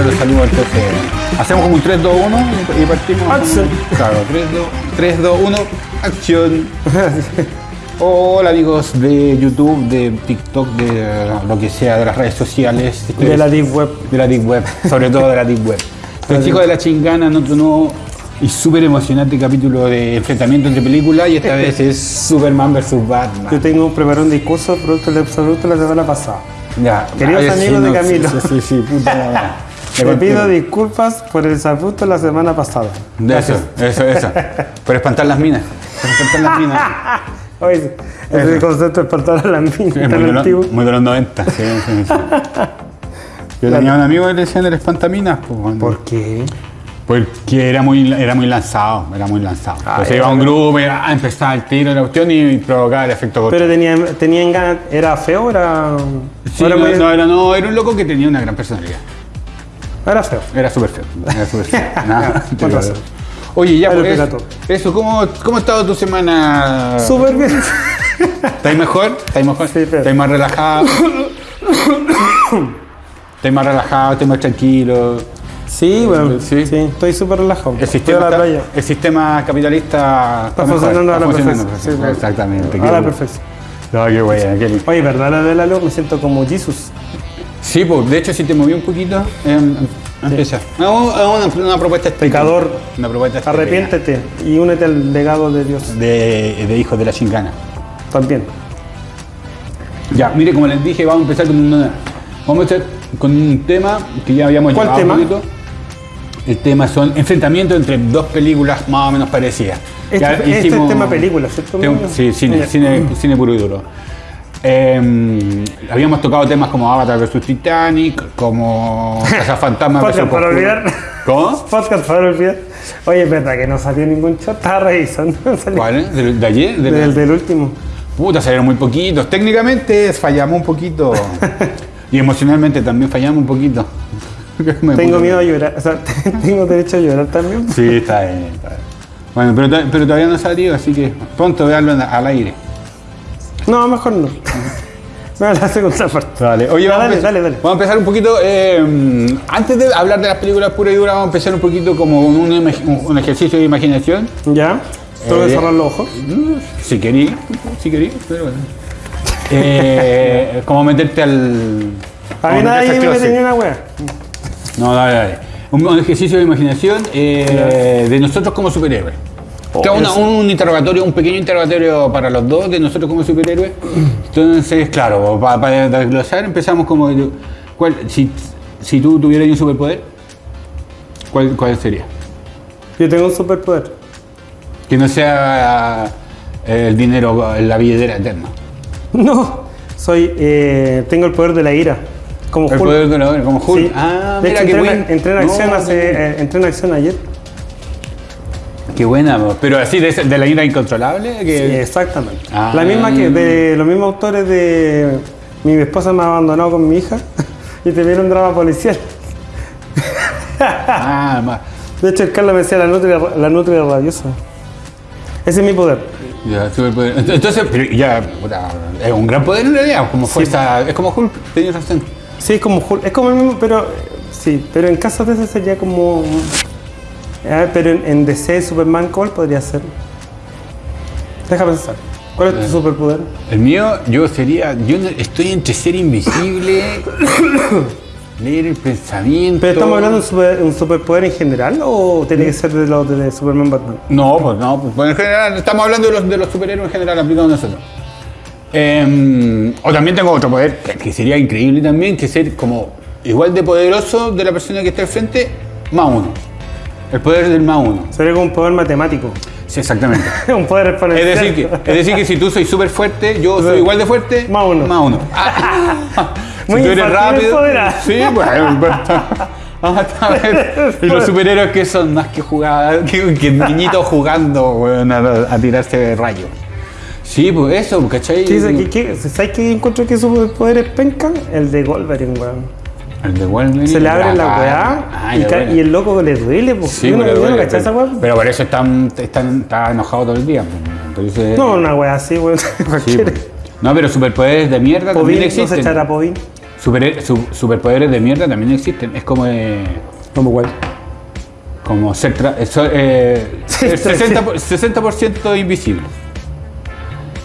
entonces hacemos como un 3, 2, 1 y, partimos. Claro, 3, 2, 3, 2, 1, acción. Hola amigos de YouTube, de TikTok, de eh, lo que sea, de las redes sociales. De la Deep Web. De la Deep Web, sobre todo de la Deep Web. Los chicos de la chingana otro nuevo y súper emocionante capítulo de enfrentamiento entre películas y esta vez es Superman vs Batman. Yo tengo preparado un discurso producto del absoluto la semana pasada. Ya, Queridos amigos de no, Camilo. Sí, sí, sí, puta. Te pido disculpas por el sabuto la semana pasada. De eso, eso, eso. Por espantar las minas. Por espantar las minas. Oye, ese concepto de espantar a la mina Sí, muy, de antiguo. muy de los 90. Sí, sí. Yo tenía un amigo que le decían el espantaminas. Pues. ¿Por qué? Porque era muy, era muy lanzado, era muy lanzado. Ah, Entonces iba a un grupo, y, ah, empezaba el tiro de la cuestión y provocaba el efecto corto. Pero tenía, tenían ganas, ¿era feo era, Sí, era no, muy- no, era, no, era un loco que tenía una gran personalidad. Era feo? Era súper feo. Era súper feo. Nada, razón. Oye, ya pues, eso, ¿cómo, ¿cómo ha estado tu semana? Súper bien. ¿Estáis mejor? ¿Estáis mejor? Sí, pero- ¿Estáis más relajado? ¿Estáis más relajado? ¿Estáis más tranquilo? Sí, bueno, Sí. sí, estoy súper relajado. El sistema, la está- playa. el sistema capitalista Está mejor, funcionando a la perfección. Sí. Exactamente. A la bueno. perfección. No, qué lindo. Oye, ¿verdad la de la luz? Me siento como Jesus. Sí, pues, de hecho, si te moví un poquito, em, empieza. No, es una, una propuesta. Pecador, Una propuesta arrepiéntete y únete al legado de Dios. De, de hijos de la chingana. También. Ya, mire, como les dije, vamos a empezar con, una, vamos a empezar con un tema que ya habíamos ¿Cuál llevado tema? un poquito. El tema son enfrentamientos entre dos películas más o menos parecidas. Este, Ya este hicimos- es tema película, ¿cierto? Sí, cine, cine, cine puro y duro. Eh, habíamos tocado temas como Avatar vs Titanic, como Fantasma vs Podcast para olvidar. ¿Cómo? Podcast para olvidar. Oye, es verdad que no salió ningún chat. Estaba revisando. Salió ¿Cuál? es? ¿De, de ayer? ¿De la- Del, del último. Puta, salieron muy poquitos. Técnicamente fallamos un poquito. y emocionalmente también fallamos un poquito. Tengo miedo a llorar. O sea, tengo derecho a llorar también. Sí, está bien. está bien. Bueno, pero, pero todavía no ha salido, así que pronto veanlo al aire. No, mejor no. Me la segunda parte. Dale, oye, Ya, vamos, a dale, dale, dale. vamos a empezar un poquito. eh, antes de hablar de las películas puras y duras, vamos a empezar un poquito como un, imag- un- un ejercicio de imaginación. ¿Ya? Tengo que Eh, cerrar los ojos. Si querí, si querí, pero bueno. Eh, como meterte al. A mí nadie me closet. una wea. No, dale, dale. Un, un ejercicio de imaginación de nosotros como superhéroes. Oh, una- eso. un interrogatorio, un pequeño interrogatorio para los dos de nosotros como superhéroes. Entonces, claro, pa- para, desglosar empezamos como... ¿cuál, si, si tú tuvieras un superpoder, ¿cuál, ¿cuál sería? Yo tengo un superpoder. Que no sea eh, el dinero, la billetera eterna. No, soy, eh, tengo el poder de la ira. Como El Hulk. poder de la como Hulk. Sí. Ah, de mira hecho, entré, buen. entré en acción No, hace, eh, entré en acción ayer. Qué buena, pero así de, la ira incontrolable. Sí, exactamente. Ah. La misma que de los mismos autores de Mi esposa me ha abandonado con mi hija y te viene un drama policial. ah, De hecho, el Carlos me decía la nutria, la nutria rabiosa. Ese es mi poder. Ya, superpoder. Ent- Entonces, pero ya, es un gran poder en realidad, como fuerza, es como Hulk, tenías razón. Sí, es como Hulk, es como el mismo, pero sí, pero en caso de ese sería como. A ver, pero en, en DC Superman, ¿cuál podría ser? Deja pensar. ¿Cuál es tu superpoder? El mío, yo sería, yo estoy entre ser invisible, leer el pensamiento. ¿Pero estamos hablando de un, super- un superpoder en general o tiene que ser de los de Superman Batman? No, pues no, pues, en general, estamos hablando de los, de los superhéroes en general aplicados a nosotros. Em, o también tengo otro poder, que, que sería increíble también, que ser como igual de poderoso de la persona que está al frente, más uno. El poder del más uno. Sería como un poder matemático. Sí, exactamente. un poder Es exponencial. decir, que, es decir que si tú soy súper fuerte, yo soy igual de fuerte, Más uno. Más uno. Ah, si Muy tú eres rápido. Sí, bueno. pero- Vamos a ver. Y los superhéroes que son más que jugar, que, que niñitos jugando weón, a, a tirarse rayos. Sí, pues eso, ¿cachai? ¿Qué dice? ¿Qué- qué- ¿Sabes qué encuentro que superpoder es penca? El de Wolverine, weón. El de Wolverine. Se le abre la weá ah, y, bueno. el loco le duele, pues. Sí, no, no duele, esa pero, weá. pero por eso están, están, está enojado todo el día. pues, Entonces, No, una weá así, weón. sí, pues. No, pero superpoderes de mierda también no se existen. echará Povin. Super- su- superpoderes de mierda también existen. Es como eh, Como igual. como ser tra- eh, eh, Sí, ser sí. 60%, por- 60% invisible.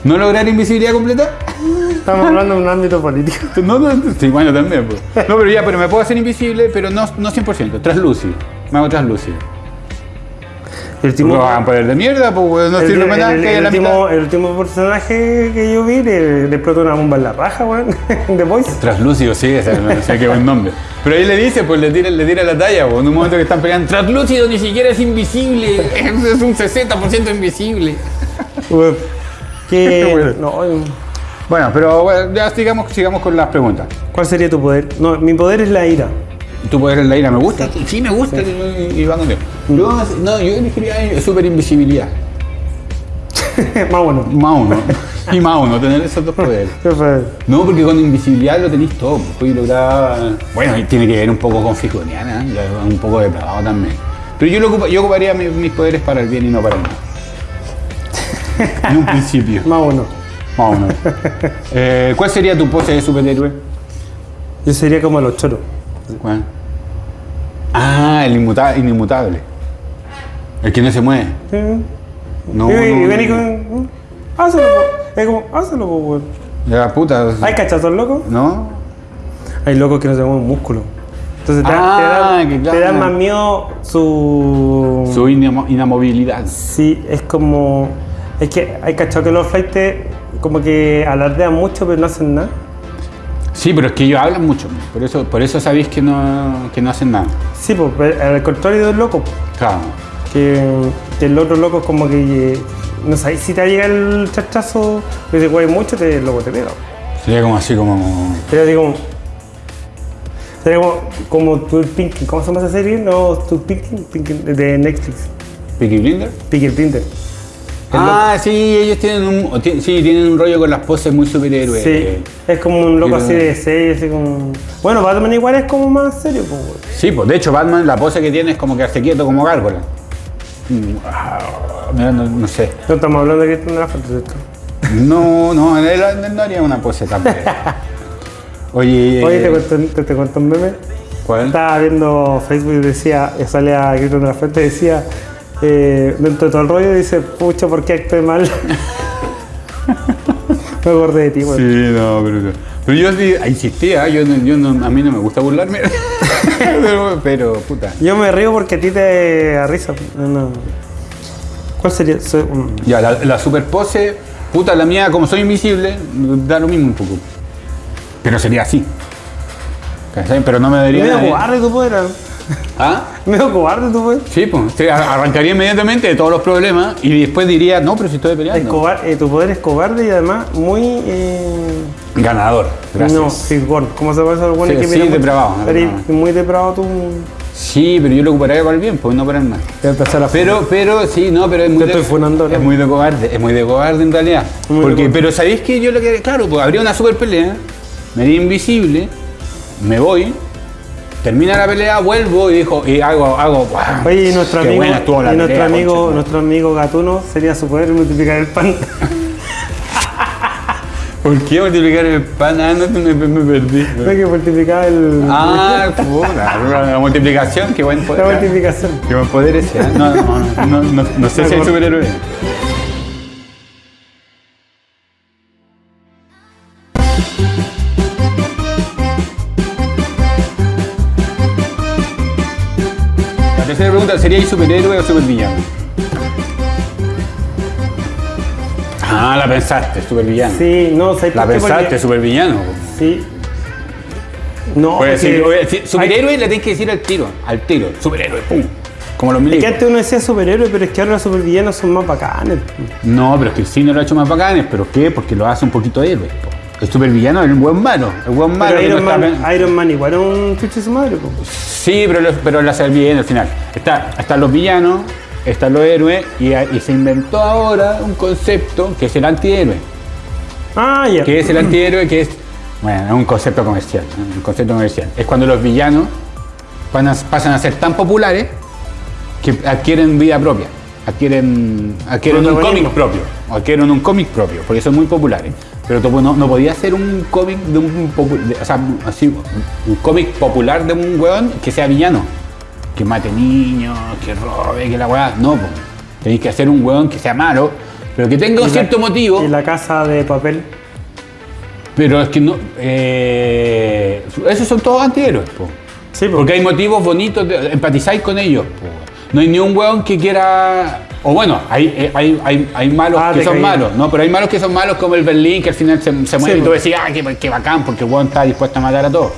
¿No lograr invisibilidad completa? Estamos hablando de un ámbito político. No, no, sí, bueno, también. pues. No, pero ya, pero me puedo hacer invisible, pero no, no 100%. Translúcido. Me hago translúcido. El último, No hagan poder de mierda, pues no el, sirve para nada. el- que último, mitad. el último personaje que yo vi le, le explotó una bomba en la raja, weón. De Voice. Translúcido, sí, ese, no sé qué buen nombre. Pero ahí le dice, pues le tira, le tira la talla, pues, en un momento que están peleando. Translúcido ni siquiera es invisible, es un 60% invisible. Que. Bueno. no, Bueno, pero bueno, ya sigamos, sigamos con las preguntas. ¿Cuál sería tu poder? No, mi poder es la ira. ¿Tu poder en la ira me gusta? Sí, me gusta y, y va conmigo. Yo, no, yo elegiría super invisibilidad. Más bueno. Más uno. Y más uno, tener esos dos poderes. No, porque con invisibilidad lo tenéis todo. Puedes lograr. Bueno, y tiene que ver un poco con Fijoniana, es un poco depravado también. Pero yo, lo ocupa- yo ocuparía mi- mis poderes para el bien y no para el mal. En un principio. Más bueno. Más o menos. Eh, ¿Cuál sería tu pose de superhéroe? Yo sería como los choros. ¿Cuál? Ah, el inmuta- inmutable. El que no se mueve. Sí. No, y, y no, vení no. con. Hazlo. Es como, hazlo, weón. Ya, puta. ¿Hay cachazos locos? ¿No? Hay locos que no se mueven músculo. Entonces te, Ah, te da, que te claro. da más miedo su. Su inamo- inamovilidad. Sí, es como. Es que hay cachado que los flights como que alardean mucho pero no hacen nada. Sí, pero es que ellos hablan mucho. Por eso, por eso sabéis que no, que no hacen nada. Sí, pues pero al contrario del loco. Claro. Que, que el otro loco es como que. No sabes si te va a llegar el chachazo, que te mueve mucho, te, el loco te pega. Sería como así como. Sería así como. Sería como, como tu Pinky. ¿Cómo se llama esa serie? No, tu Pinky, Pinky de Netflix. Peaky Blinder. Pinky Blinder. Ah, sí, ellos tienen un, sí, tienen un rollo con las poses muy superhéroes. Sí, es como un loco así de serie, así como. Bueno, Batman igual es como más serio, pues. Sí, pues de hecho Batman la pose que tiene es como quedarse quieto como gárgola. Mm, ah, no, no sé. No estamos hablando de que tiene la foto, ¿cierto? No, no, él, él no haría una pose fea. Oye, Oye, eh, te cuento, te, te cuento un meme. ¿cuál? Estaba viendo Facebook y decía, sale a Grito de la Fuente y decía, eh, dentro de todo el rollo, dice, pucha, ¿por qué actué mal? Me acordé de ti, güey. Sí, no, pero, pero yo sí insistía, yo, no- yo no- a mí no me gusta burlarme, pero, pero, puta. Yo me río porque a ti te da risa. No, no. ¿Cuál sería? Soy-. Ya, la, la super pose, puta, la mía, como soy invisible, da lo mismo un poco. Pero sería así. ¿Cachai? Pero no me daría. Medio nadie. cobarde tu poder. ¿Ah? Medio cobarde tu poder. Sí, pues, arrancaría inmediatamente de todos los problemas y después diría, no, pero si estoy Es peleando. cobar- eh, tu poder es cobarde y además muy. Eh, Ganador, gracias. No, fisgón. ¿Cómo se llama eso? Bueno, Sí, que sí, mira depravado, Eres depravado. muy depravado tú. Sí, pero yo lo ocuparía para el bien, pues no para el mal. A Pero, pero, sí, no, pero es muy, de, estoy funando, es muy de cobarde, es muy de cobarde en realidad. Muy Porque, pero sabéis que yo lo que, claro, pues habría una super pelea, me haría invisible, me voy, termina la pelea, vuelvo y dijo, y hago, hago, ¡guau! Oye, y nuestro amigo, y nuestro pelea, amigo, concha, nuestro amigo Gatuno sería su poder multiplicar el pan. ¿Por qué multiplicar el pan? Ah, no, me, me perdí. Ve que multiplicaba el. Ah, la multiplicación, qué buen poder. la multiplicación. Qué buen poder ese, ¿eh? No, no, no, no, no, no sé si hay superhéroe. Tercera pregunta, ¿sería superhéroe o supervillano? Ah, la pensaste, supervillano. Sí, no, ¿sabes La pensaste, Porque- supervillano. Sí. No, Puedes porque- decir, superhéroe le tienes que decir al tiro, al tiro, superhéroe, pum. Como los Es que milicos. antes uno decía superhéroe, pero es que ahora los supervillanos son más bacanes. No, pero es que el cine lo ha hecho más bacanes, ¿pero qué? Porque lo hace un poquito héroe. po. El supervillano es el buen malo, el buen malo. Pero Iron está Man, Iron Man igual es un chuche su madre. po. Sí, pero, lo- pero lo hace bien al final. Está, están los villanos, están los héroes, y, y se inventó ahora un concepto que es el antihéroe. Ah, ya. que es el antihéroe, que es, bueno, es un concepto comercial, un concepto comercial. Es cuando los villanos a- pasan a ser tan populares que adquieren vida propia, adquieren, adquieren un cómic propio, adquieren un cómic propio, porque son muy populares. Pero no, no podías hacer un cómic de un de- o sea, así, un cómic popular de un weón que sea villano. Que mate niños, que robe, que la weá. No. Tenéis que hacer un weón que sea malo, pero que tenga un la- cierto motivo. Y la casa de papel. Pero es que no. eh, esos son todos antihéroes, po. Sí, po. Porque hay motivos bonitos, de, empatizáis con ellos. po. No hay ni un weón que quiera. O bueno, hay, eh, hay, hay, hay malos Ah, que son caí. malos, ¿no? Pero hay malos que son malos como el Berlín, que al final se, se muere Sí, y tú po. decís, ah, qué, qué bacán, porque el weón está dispuesto a matar a todos.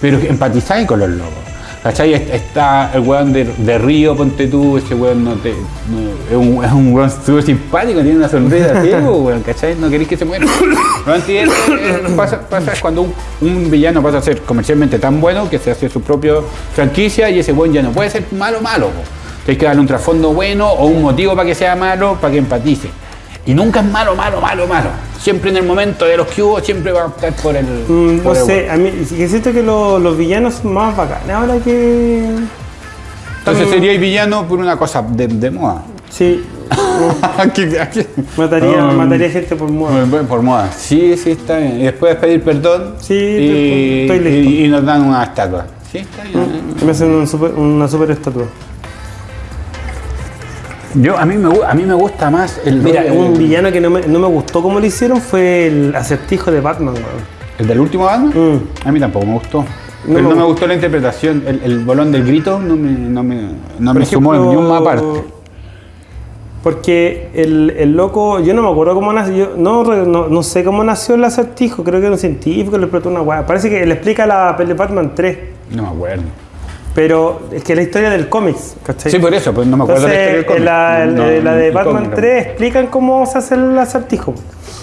Pero empatizáis con los locos. ¿Cachai? Est- Está el weón de, de Río, ponte tú, ese weón no te. no- es, un, es un weón súper simpático, tiene una sonrisa así, po, weón, ¿cachai? No queréis que se muera. Lo antihéroe eh, pasa, pasa cuando un, un villano pasa a ser comercialmente tan bueno que se hace su propia franquicia y ese weón ya no puede ser malo, malo. Po. Tienes que darle un trasfondo bueno o un motivo para que sea malo, para que empatice. Y nunca es malo, malo, malo, malo. Siempre en el momento de los que hubo, siempre va a optar por el. Mm, no el sé, a mí que siento que lo- los villanos son más bacanes ahora que. Entonces sería villano por una cosa de, de moda. Sí, Aquí- aquí. mataría, Um, mataría gente por moda. Por, por moda. Sí, sí, está bien. Y después pedir perdón. Sí, y, estoy listo. y- y nos dan una estatua. Sí, está bien. Que me hacen un super- una super estatua. Yo, a mí me, a mí me gusta más el. Mira, un villano que no me, no me gustó como lo hicieron fue el acertijo de Batman, weón. ¿El del último Batman? Mm. A mí tampoco me gustó. No Pero me no me gustó. gustó la interpretación. El, el bolón del grito no me, no me, no Por me sumó ejemplo, ni una parte. Porque el, el loco, yo no me acuerdo cómo nació, yo no, re- no, no sé cómo nació el acertijo, creo que era un científico, le explotó una weá. Parece que le explica la peli de Batman 3, No me acuerdo. Pero es que la historia del cómics, ¿cachai? Sí, por eso, pues no me acuerdo la historia del Entonces, cómic. la, No, la de Batman cómic, 3 explican cómo se hace el acertijo.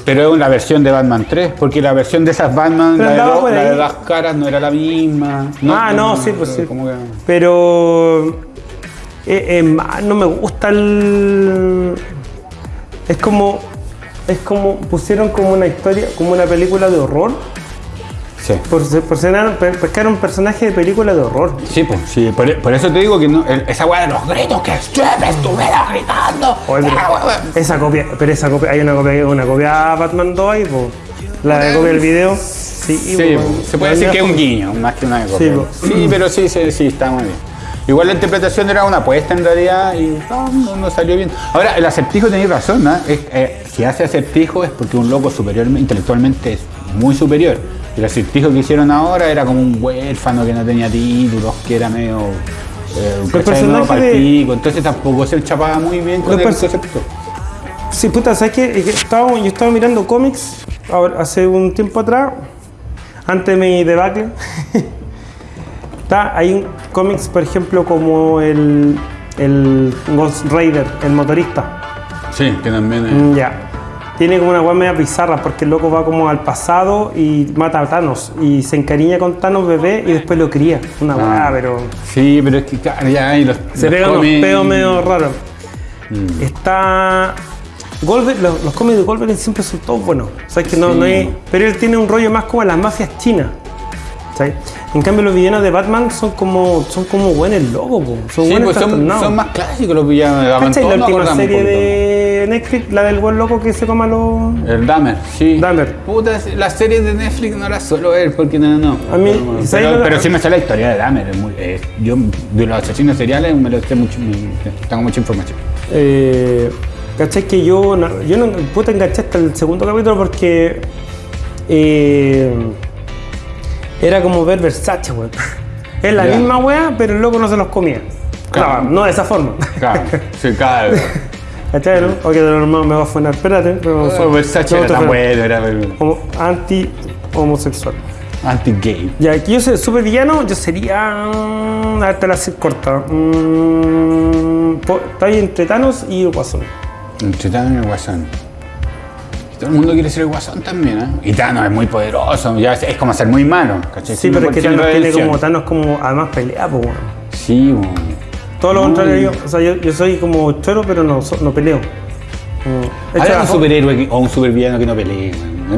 Pero es una versión de Batman 3, porque la versión de esas Batman, la de, andaba dos, por la de ahí. dos caras, no era la misma. ah, no, sí, pues sí. que- Pero eh, eh, no me gusta el. Es como. Es como. Pusieron como una historia, como una película de horror. Sí. Por, por ser, un personaje de película de horror. Sí, pues, sí, por, por eso te digo que no, el- esa weá de los gritos que siempre estuviera gritando. Oye, pero Ah, weá. esa copia, pero esa copia, hay una copia, una copia Batman 2 ahí, po. la de copia del video. Sí, pues, se puede decir que es un guiño, más que una copia. Sí, pues. Sí, pero sí, sí, sí, está muy bien. Igual la interpretación era una apuesta en realidad y no, no- no salió bien. Ahora, el acertijo tenéis razón, ¿no? Es- eh, si hace acertijo es porque un loco superior, intelectualmente es muy superior. El acertijo que hicieron ahora era como un huérfano que no tenía títulos, que era medio. Eh, ¿cachai? personaje de- entonces tampoco se chapaba muy bien con el concepto. Sí, puta, ¿sabes qué? Es que estaba- yo estaba mirando cómics ahora- hace un tiempo atrás, antes de mi debacle. Está, hay un cómics, por ejemplo, como el, el Ghost Rider, el motorista. Sí, que también es. Mm, Ya. Tiene como una weá media bizarra porque el loco va como al pasado y mata a Thanos y se encariña con Thanos bebé y después lo cría. Una weá, Ah. pero Sí, pero es que ya hay los. se los pega unos cómics- peos medio raros. Mm. Está. Wolverine, los, los cómics de Wolverine siempre son todos buenos. O sea, es que no, Sí. no hay, pero él tiene un rollo más como las mafias chinas. En cambio, los villanos de Batman son como son como buenos locos, po. son Sí, buenos pues son, más clásicos los villanos de Batman. ¿Cachai la última serie de Netflix, la del buen loco que se coma los. El Dahmer, sí. Dahmer. Puta, las series de Netflix no las suelo ver porque no, no. A mí, Pero, ¿sabes pero, lo- pero sí me sale la historia de Dahmer. yo de los asesinos seriales me lo sé mucho, tengo mucha información. Eh, ¿Cachai? Que yo, yo no puta enganché hasta el segundo capítulo porque eh, era como ver Versace, weón. Es la misma weá, pero el loco no se los comía. Claro. Claro, no de esa forma. Claro, sí, claro. ¿Cachai? No? Ok, de lo normal me va a funar. Espérate, pero Oh, Versace no era te tan bueno, era Como anti-homosexual. anti-gay. Ya, aquí yo soy super villano, yo sería. mm, A ver, te la haces corta. Mm, ahí entre Thanos y Guasón. Entre Thanos y el Guasón. Todo el mundo quiere ser el Guasón también, ¿eh? Y Thanos es muy poderoso, ya es, es como ser muy malo, ¿cachai? Sí, pero es que Thanos tiene como Thanos como además pelea, pues bueno. Sí, bueno. Todo lo contrario yo, o sea, yo, yo soy como choro, pero no, so- no peleo. Mm, Hay un superhéroe que- o un supervillano que no pelee.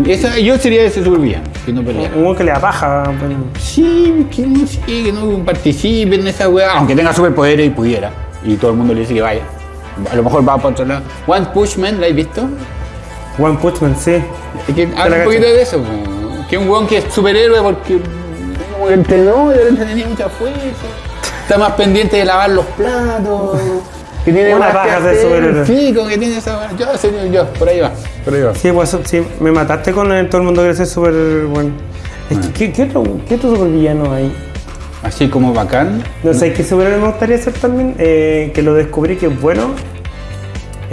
Esa- yo sería ese supervillano, que no pelea. Un que le da paja. pues. Sí, que no, sí, que no participe en esa weá, aunque tenga superpoderes y pudiera. Y todo el mundo le dice que vaya. A lo mejor va para otro lado. One Punch Man, ¿la has visto? One Punch Man, sí. Es que la habla un poquito de eso, po. que un weón que es superhéroe porque como que entrenó y de repente tenía mucha fuerza, está más pendiente de lavar los platos, que tiene Una que ser hacer, superhéroe. Sí, como que tiene esa yo, señor, yo, por ahí va, por ahí va. Sí, pues sí, me mataste con el, todo el mundo quiere ser súper bueno. Es que, ¿qué, qué otro, ¿Qué otro supervillano hay? Así como bacán. No sé, ¿qué superhéroe me gustaría ser también? Eh, que lo descubrí que es bueno.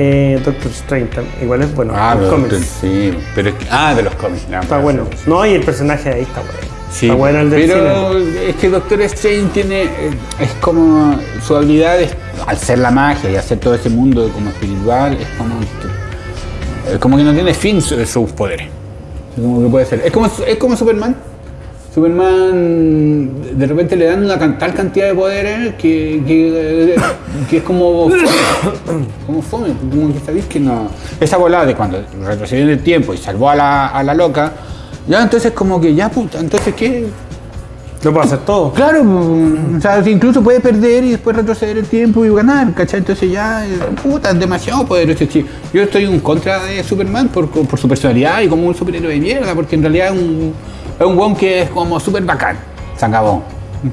Eh, Doctor Strange también. Igual es bueno. Ah, los cómics. sí, pero es que, ah, de los cómics, no, Está bueno. No, y el personaje de ahí está bueno. Sí, está bueno el del pero cine. es que Doctor Strange tiene, eh, es como su habilidad es, al ser la magia y hacer todo ese mundo como espiritual, es como, eh, como que no tiene fin su- sus poderes. Es como que puede ser. Es como, es como Superman. Superman de repente le dan una tal cantidad de poderes que, que, que es como fome, como fome, como que sabéis que no. Esa volada de cuando retrocedió en el tiempo y salvó a la, a la loca, ya entonces como que ya puta, entonces qué, Lo puedo hacer todo. Claro, o sea, incluso puede perder y después retroceder el tiempo y ganar, ¿cachai? Entonces ya, eh, puta, es demasiado poderoso. sí. Yo estoy en contra de Superman por, por su personalidad y como un superhéroe de mierda, porque en realidad es un, es un weón que es como súper bacán. Se acabó,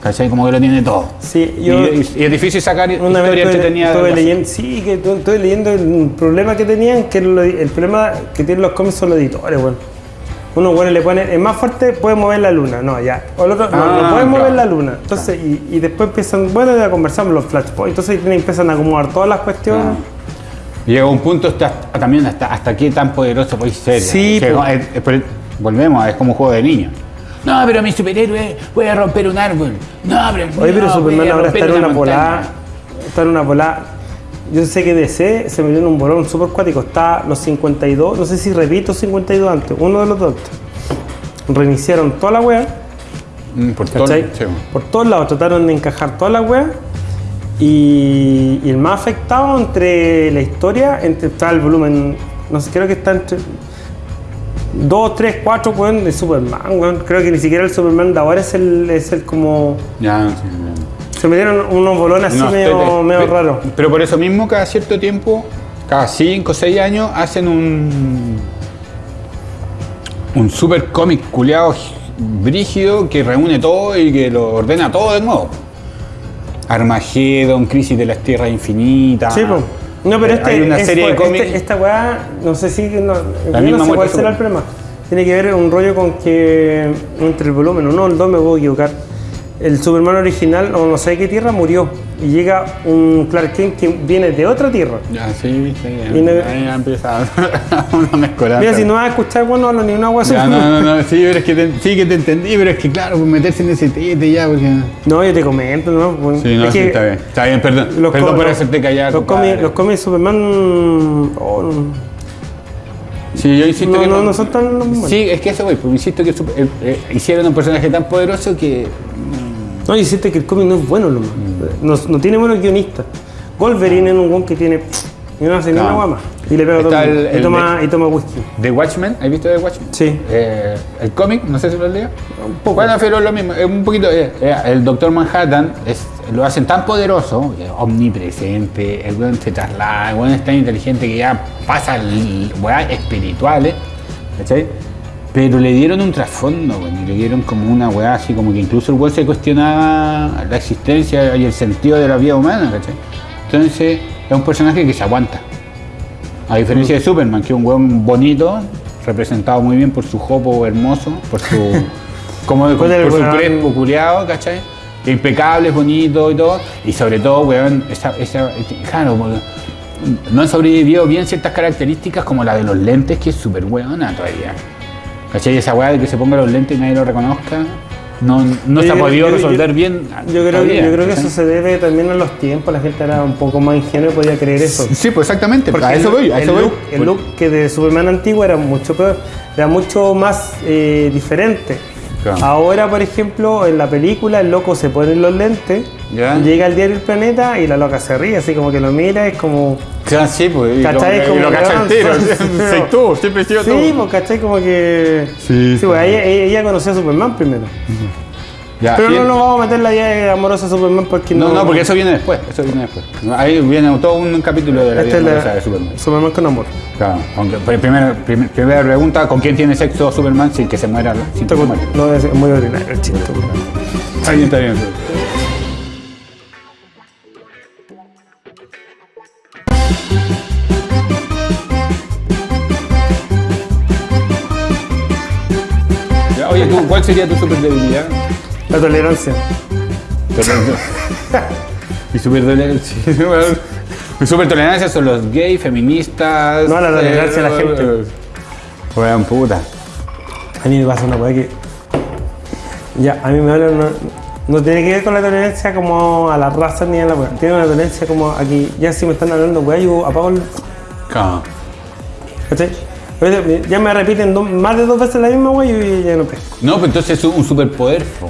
¿cachai? Como que lo tiene todo. Sí, Y- yo y, y es difícil sacar una vez historia estuve, entretenida. estuve leyendo, sí, que tu- estuve leyendo el problema que tenían, que lo- el problema que tienen los cómics son los editores, bueno. Uno, bueno, le pone, es más fuerte, puede mover la luna, no, ya. O el otro, no, Ah, no puede mover claro. la luna. Entonces, y, y después empiezan, bueno, ya conversamos los flashpoints, entonces tienen- empiezan a acomodar todas las cuestiones. Llega un punto hasta, también hasta, hasta qué tan poderoso podéis ser. Sí, Que- es- es- volvemos, es como un juego de niños. No, pero mi superhéroe puede romper un árbol. No, pero. Oye, pero no, Superman ahora está en una montaña. volada. Está en una volada. Yo sé que DC se metió en un bolón super cuático. Está los 52, no sé si repito 52 antes, uno de los dos. Reiniciaron toda la wea, Mm, por todo. Por todos lados trataron de encajar toda la wea. Y, y el más afectado entre la historia, entre, está el volumen, no sé, creo que está entre 2, 3, 4, weón, de Superman, weón. Creo que ni siquiera el Superman de ahora es el, es el como. Ya, sí, ya. Se metieron unos bolones así No, medio, te- te- medio pe- raros. Pero por eso mismo, cada cierto tiempo, cada 5 o 6 años, hacen un. Un super cómic culiado brígido que reúne todo y que lo ordena todo de nuevo. Armageddon, Crisis de las Tierras Infinitas. Sí, pues. No, pero Eh, este, hay una es- serie de este- cómics. esta weá, no sé si. No, La misma no sé cuál será el problema. Tiene que ver un rollo con que. Entre el volumen, o no, el 2 me puedo equivocar. El Superman original, o no sé de qué tierra, murió. Y llega un Clark Kent que viene de otra tierra. Ya, sí, sí, ya, Y no- ahí empieza una mezcolanza. Mira, si no vas a escuchar, bueno, no hablo ni una. Ya, no, no, no, sí, pero es que te, sí que te entendí, pero es que claro, pues meterse en ese tete ya, porque... No, yo te comento, ¿no? Bueno, Sí, no, sí, está bien. Está bien, perdón. los perdón por hacerte callar. Los cómics, los Superman. oh, no. Sí, yo insisto No, que no, no son tan. Sí, es que eso voy, pues insisto que super- eh, eh, hicieron un personaje tan poderoso que... No, y siente que el cómic no es bueno, lo. Mm. No, no tiene buenos guionistas. Wolverine es un weón que tiene. Y no hace ni una guama. Y le pega todo el el- y, el toma, y toma whisky. The Watchmen, ¿has visto The Watchmen? Sí. Eh, el cómic, no sé si lo leído. Un poco. Bueno, pero es lo mismo, un poquito. eh, eh, el Doctor Manhattan es, lo hacen tan poderoso, eh, omnipresente, el weón se traslada, el weón es tan inteligente que ya pasa weas espirituales, ¿cachai? Pero le dieron un trasfondo, weón, y le dieron como una weá así, como que incluso el weón se cuestionaba la existencia y el sentido de la vida humana, ¿cachai? Entonces, es un personaje que se aguanta. A diferencia de Superman, que es un weón bonito, representado muy bien por su jopo hermoso, por su. como por, ¿Cuál es el su crespo culiado, ¿cachai? Impecable, bonito y todo. Y sobre todo, weón, esa, esa, claro, no han sobrevivido bien ciertas características como la de los lentes, que es súper weona todavía. ¿Cachai? Esa weá de que se ponga los lentes y nadie lo reconozca, no, no se ha podido resolver yo- bien. Yo creo, que, todavía, yo creo que eso se debe también a los tiempos. La gente era un poco más ingenua y podía creer eso. Sí, pues exactamente, Porque a eso el, voy, a el eso voy. look, el look que de Superman antiguo era mucho peor, era mucho más eh, diferente. Claro. Ahora, por ejemplo, en la película el loco se pone los lentes, Ya. llega al diario El Planeta y la loca se ríe, así como que lo mira, es como... Claro, sí, pues. Y lo, ¿Cachai? y Como lo cacha el tiro. Soy tú, siempre he sido tú. Sí, pues, ¿cachai? Como que... Sí, sí. pues ella, ella conoció a Superman primero. Ya, Pero no nos vamos a meter la idea amorosa de Superman porque no. No, no, porque eso viene después. Eso viene después. Ahí viene todo un capítulo de la Esta vida es la- amorosa de Superman. Superman con amor. Claro, aunque, pero primero, prim- primera pregunta, ¿con quién tiene sexo Superman sin que se muera? Sin que muera? No, es muy ordinario el chiste. Está bien, está bien. Oye, ¿tú, ¿cuál sería tu super debilidad? La tolerancia. Mi super tolerancia. Mi super tolerancia son los gays, feministas. No, la tolerancia de la gente. Weón, puta. A mí me pasa una weá que. Ya, a mí me hablan. No, no tiene que ver con la tolerancia como a la raza ni a la weá. Tiene una tolerancia como aquí. Ya si me están hablando weá, yo apago el. Claro. ¿Cachai? Ya me repiten dos- más de dos veces la misma weá y ya no pesco. No, pero entonces es un superpoder. po.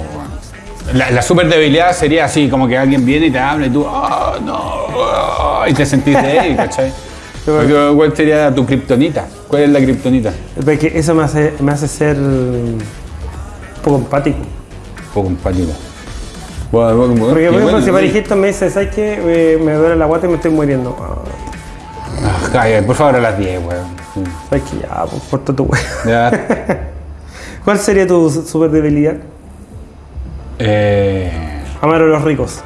La, la super debilidad sería así, como que alguien viene y te habla y tú, ah, no, ah", y te sentís débil, ¿cachai? Porque, ¿Cuál sería tu kriptonita? ¿Cuál es la kriptonita? Porque eso me hace, me hace ser. un poco empático. Poco empático. Bueno, bueno, bueno, Porque, por ejemplo, bueno, si. Parijito me dice, ¿sabes qué? Me duele la guata y me estoy muriendo. Ah, cállate, por favor, a las 10, weón. Sí. ¿Sabes qué? Ya, pues corta tu. Ya. ¿Cuál sería tu super debilidad? Eh, Amar a los ricos.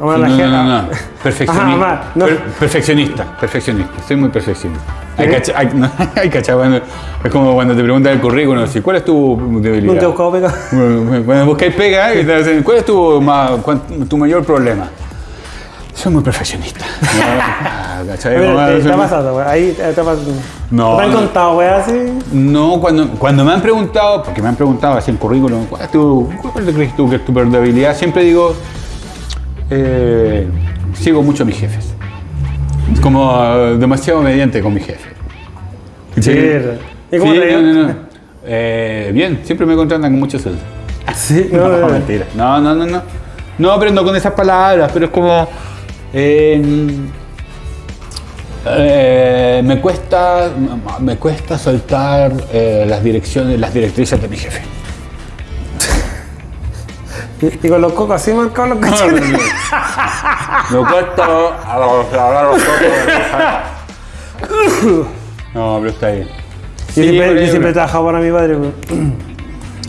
Amar a no, la no, gente. no, no. Perfeccionista. Ajá, amar. No. Per- perfeccionista, perfeccionista. Soy muy perfeccionista. Hay, cacha- hay, no, hay es como cuando te preguntan el currículum, así, ¿cuál es tu debilidad? Nunca he buscado pega. Bueno, Cuando buscáis pega te dicen, ¿cuál es tu, ma- tu mayor problema? Soy muy perfeccionista. Ah, te, te. Ahí te, te ha pasado. No, ¿Te han contado, weá, así? No, cuando, cuando me han preguntado, porque me han preguntado así el currículum, ¿cuál, es tu, cuál crees tú que es tu debilidad? Siempre digo, eh, sigo mucho a mis jefes. Como eh, demasiado obediente con mi jefe. Sí. ¿Y cómo Sí, te ha ido? no, no, no. Eh, bien, siempre me contratan con mucho sueldo. Sí, No, no, mentira. No, no, no, no. No, pero no con esas palabras, pero es como. Eh, eh, me cuesta. Me cuesta soltar eh, las direcciones, las directrices de mi jefe. Y, y con los cocos así marcados los cachetes. Me cuesta hablar los cocos. No, pero está bien. Yo Sí, siempre, yo siempre he trabajado para mi padre. weón.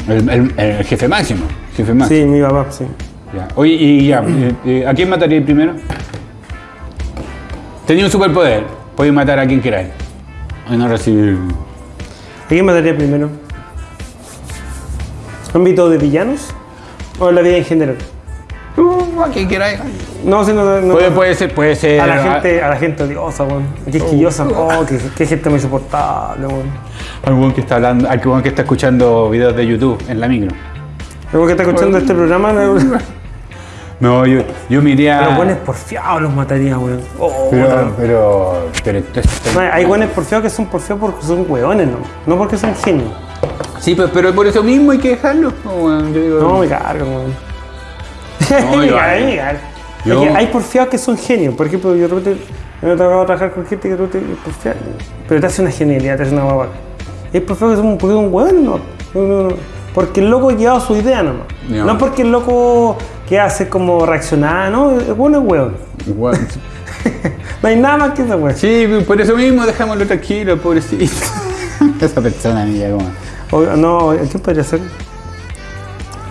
El, el- el jefe máximo. Jefe máximo. Sí, mi papá, sí. Ya. Oye, y ya, eh, eh, ¿a quién mataría primero? Tenía un superpoder, podéis matar a quien queráis. Y no recibir. ¿A quién mataría primero? ¿Ámbito de villanos? ¿O en la vida en general? Uh, a quien queráis. No, sí, no, no. Puede, puede ser, puede ser. A la gente, a la gente odiosa, weón. Quisquillosa. Oh, qué, qué gente muy insoportable, weón. Algún que está hablando, algún que está escuchando videos de YouTube en la micro. Luego que está escuchando este programa, no- yo, yo me iría. los buenos porfiados los mataría, weón. Oh, Pero, pero, pero entonces- No, hay buenos porfiados que son porfiados porque son weones, ¿no? No porque son genios. Sí, pero, pero por eso mismo hay que dejarlo. No, bueno, yo digo- No, me cargan, weón. No, me yo- hay porfiados que son genios. Por ejemplo, yo de repente me he tocado trabajar con gente que de repente es porfiada, pero te hace una genialidad, te hace una guapa. Hay porfiados que son porque son weones, no. No, no, no. Porque el loco ha llevado su idea nomás. No porque el loco que hace como reaccionar, no, el bueno es weón. Igual. No hay nada más que esa weón. Sí, por eso mismo dejámoslo tranquilo, pobrecito. Esa persona niña como. O- no, ¿quién podría ser?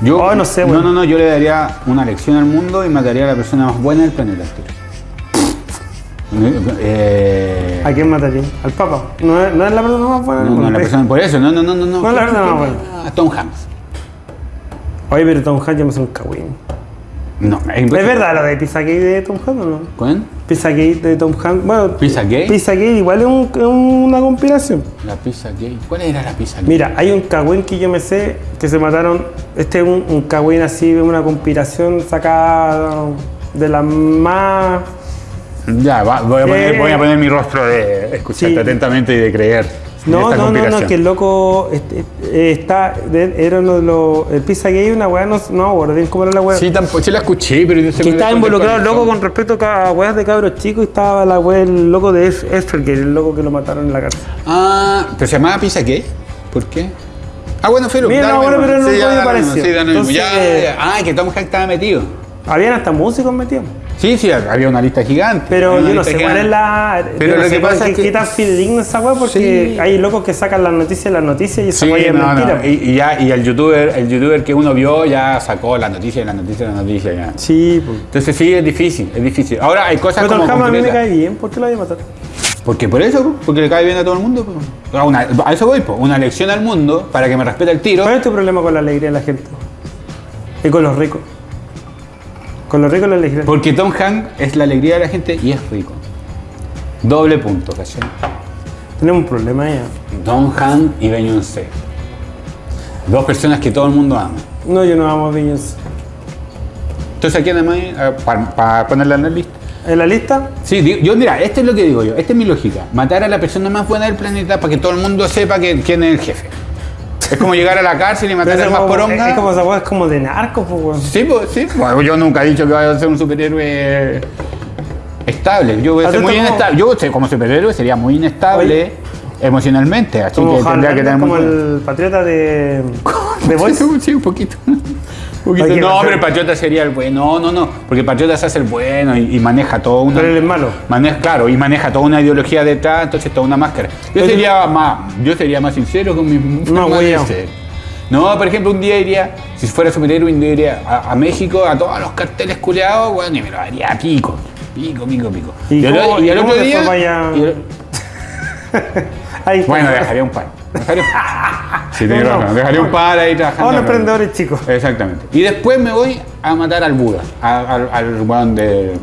Yo, Oh, no sé, no, bueno. no, no, yo le daría una lección al mundo y mataría a la persona más buena del planeta. Eh, ¿A quién mataría? ¿Al Papa? No es, no es la persona más buena del no, no, la persona, por eso, no, no, no, no. No, No es la persona más buena. A Tom Hanks. Oye, pero Tom Hanks ya me hace un cagüín. No, ¿Es verdad lo de Pizzagate de Tom Hanks o no? ¿Cuál? Pizzagate de Tom Hanks. Bueno, ¿Pizza gay? Pizzagate igual es, un- es una compilación. La pizza gay. ¿Cuál era la pizza gay? Mira, hay un cagüín que yo me sé que se mataron. Este es un, un cagüín así una compilación sacada de la más. Ya, va, voy, a poner, Eh, voy a poner mi rostro de escucharte sí. atentamente y de creer. No, no, no, no, que el loco este, eh, está. era uno de los. El Pizzagate, una weá, no, no, bien cómo era la weá. Sí, tampoco, sí la escuché, pero yo sé que estaba involucrado el loco con respecto a weas de cabros chicos y estaba la wea, el loco de Esfergate, el loco que lo mataron en la cárcel. Ah, pero se llamaba pizza gay. ¿Por qué? Ah, bueno, Filo. Mira, no, lo bueno, pero no. Sí, eh, ya. Ah, que Tom Hanks estaba metido. Habían hasta músicos metidos. Sí, sí, había una lista gigante. Pero yo no sé cuál es la. Pero no lo sé que pasa es que- qué tan fidedigna esa weá, porque Sí. hay locos que sacan las noticias, las noticias y esa Sí, weá es no, mentira. no. Y, y ya, y el youtuber, el youtuber que uno vio ya sacó la noticia, la noticia, la noticia ya. Sí, pues. Entonces sí, es difícil, es difícil. Ahora hay cosas Pero como Hanks a mí me cae bien, ¿por qué lo voy a matar? Porque por eso, po, porque le cae bien a todo el mundo. po. A, una- a eso voy, po. una lección al mundo para que me respete el tiro. ¿Cuál es tu problema con la alegría de la gente? Y con los ricos. Con los ricos la alegría. Porque Tom Hanks es la alegría de la gente y es rico. Doble punto, ¿cachai? Tenemos un problema ya. Tom Hanks y Beyoncé. Dos personas que todo el mundo ama. No, yo no amo a Beyoncé. Entonces, ¿a quién amáis? Para ponerla en la lista. ¿En la lista? Sí, yo mira, esto es lo que digo yo, esta es mi lógica. Matar a la persona más buena del planeta para que todo el mundo sepa que, quién es el jefe. Es como llegar a la cárcel y matar al más poronga. es, como esa es como de narco, pues. Sí, pues, sí. Bueno, yo nunca he dicho que vaya a ser un superhéroe estable. Yo voy a ser muy como- inestable. Yo como superhéroe sería muy inestable emocionalmente, así Como que tendría que tener como el patriota de. de Voice. Sí, un poquito. No, pero el patriota sería el bueno. No, no, no. Porque patriota se hace el bueno y, y maneja todo una. Pero él es malo. Maneja, claro, y maneja toda una ideología detrás, entonces toda una máscara. Yo sería más, yo sería más sincero con mi forma de güey. ser. No, por ejemplo, un día iría, si fuera superhéroe, un día iría a, a México, a todos los carteles culeados, bueno, y me lo haría a pico. Pico, pico, pico. ¿Y el- cómo- y y cómo otro día. vaya- y Ahí bueno, dejaría un par. Dejaría un Sí, tenés No, no. razón, dejaría un par ahí trabajando. Ahora emprendedores chicos. Exactamente. Y después me voy a matar al Buda, a- al, al weón de.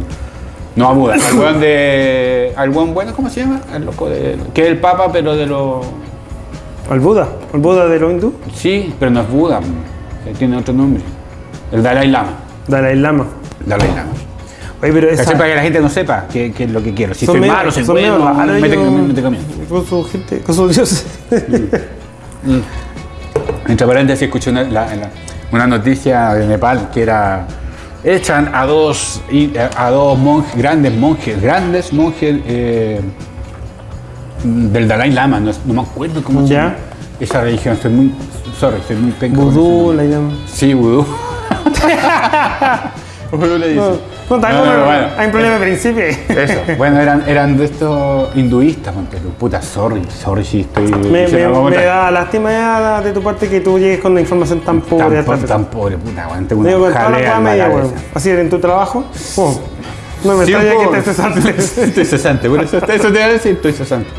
No a Buda, al weón de. Al weón bueno, ¿cómo se llama? El loco de. Que es el Papa, pero de los. El Buda. El Buda de los hindú. Sí, pero no es Buda, que tiene otro nombre. El Dalai Lama. Dalai Lama. Dalai Lama. Oye, pero esa. ¿Cachai? Para que la gente no sepa qué, es lo que quiero. Si son soy medio- malo, soy bueno, mete, comiendo. Con su gente, con sus dioses. Entre paréntesis, escuché una, la- la- una noticia de Nepal que era. Echan a dos, a dos monjes, grandes monjes, grandes monjes eh, del Dalai Lama, no, no me acuerdo cómo se llama. Esa religión, estoy muy. Sorry, estoy muy penca. con Vudú, la llaman. Sí, vudú. Vudú le dice. No, no, No, no, bueno. Hay un problema de principio. Eso, bueno, eran, eran de estos hinduistas, ponte tú. Puta, sorry, sorry si estoy. Me, me- me da lástima ya de tu parte que tú llegues con una información tan pobre. tan, po- tan pobre, puta, weón, tengo una Digo, jalea media, weón. Así en tu trabajo. oh, no me extraña que te cesante. Estoy cesante, por eso, eso te voy a decir, estoy cesante.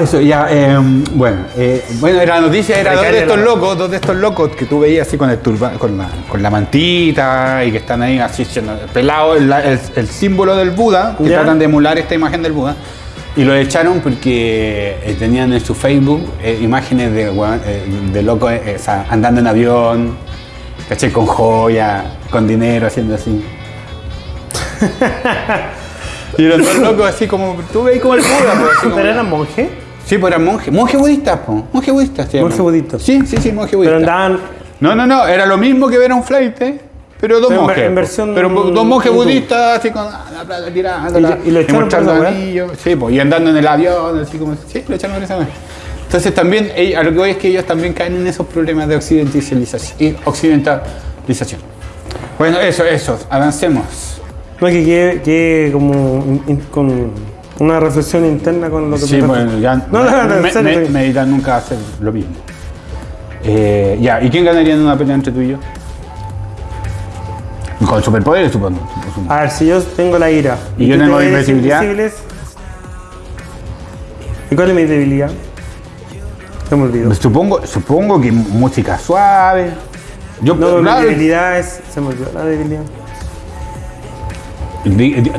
Eso, ya, eh, bueno, eh, bueno, la noticia era dos de estos la- locos, dos de estos locos que tú veías así con el turba, con la, con la mantita y que están ahí así pelados, el, el- el símbolo del Buda, que Ya. tratan de emular esta imagen del Buda. Y lo echaron porque eh, tenían en su Facebook eh, imágenes de, eh, de locos o sea, andando en avión, caché con joya, con dinero, haciendo así. y eran dos locos así como, tú veis como el Buda, pues, como- ¿Pero eran monje? Sí, pues eran monjes, monjes budistas, po. monjes budistas. se Monje budista. Sí, sí, sí, monjes Pero budistas. andaban. No, no, no, era lo mismo que ver a un flight, pero dos Pero en monjes. en versión pero dos monjes budistas, así con la plata tirando, ¿Y y lo echaron por esa sí, pues, y andando en el avión, así como, sí, lo echaron por esa. Entonces también, a lo que voy es que ellos también caen en esos problemas de occidentalización. Y occidentalización. Bueno, eso, eso, avancemos. No, que quede, quede como in- in- con una reflexión interna con lo que Sí, bueno, ya. No, no, no, me- serio, me- sí. meditar nunca hacer lo mismo. Eh, ya, ¿y quién ganaría en una pelea entre tú y yo? Con superpoderes, supongo. supongo. A ver, si yo tengo la ira. ¿Y yo tengo invisibilidad? ¿Y cuál es mi debilidad? Se me olvidó. Supongo, supongo que música suave. Yo, No, mi claro, debilidad es. Se me olvidó la debilidad.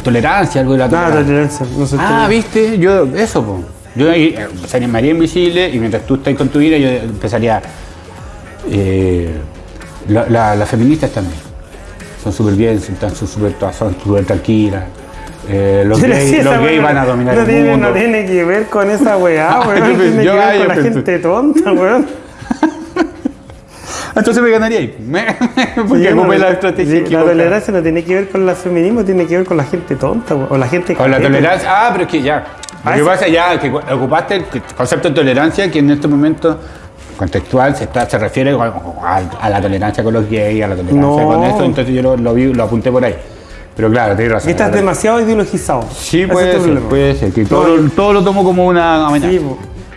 Tolerancia, algo de la Nada, tolerancia. tolerancia. No sé Ah, viste, yo, eso, po. Yo ahí, eh, me haría invisible y mientras tú estás con tu ira, yo empezaría. Eh, la- la- las feministas también. Son súper bien, son súper son tranquilas. Eh, los gays, sí, los gays van a dominar no el tiene, mundo. No tiene que ver con esa weá, Ah, weón. yo tiene pensé- que yo- ver ah, con yo la gente tonta, weón. Entonces me ganaría ahí. Porque Yo no- la estrategia. La tolerancia no tiene que ver con el feminismo, tiene que ver con la gente tonta. O la gente Con la tolerancia. Ah, pero es que ya. Lo Ah, que sí. pasa ya que ocupaste el concepto de tolerancia que en este momento contextual se, está, se refiere a, a- a la tolerancia con los gays, a la tolerancia No. con eso, entonces yo lo, lo vi, lo apunté por ahí. Pero claro, tienes razón. Estás demasiado ideologizado. Sí, puede ser, puede ser, que todo, lo- todo lo tomo como una amenaza. Sí.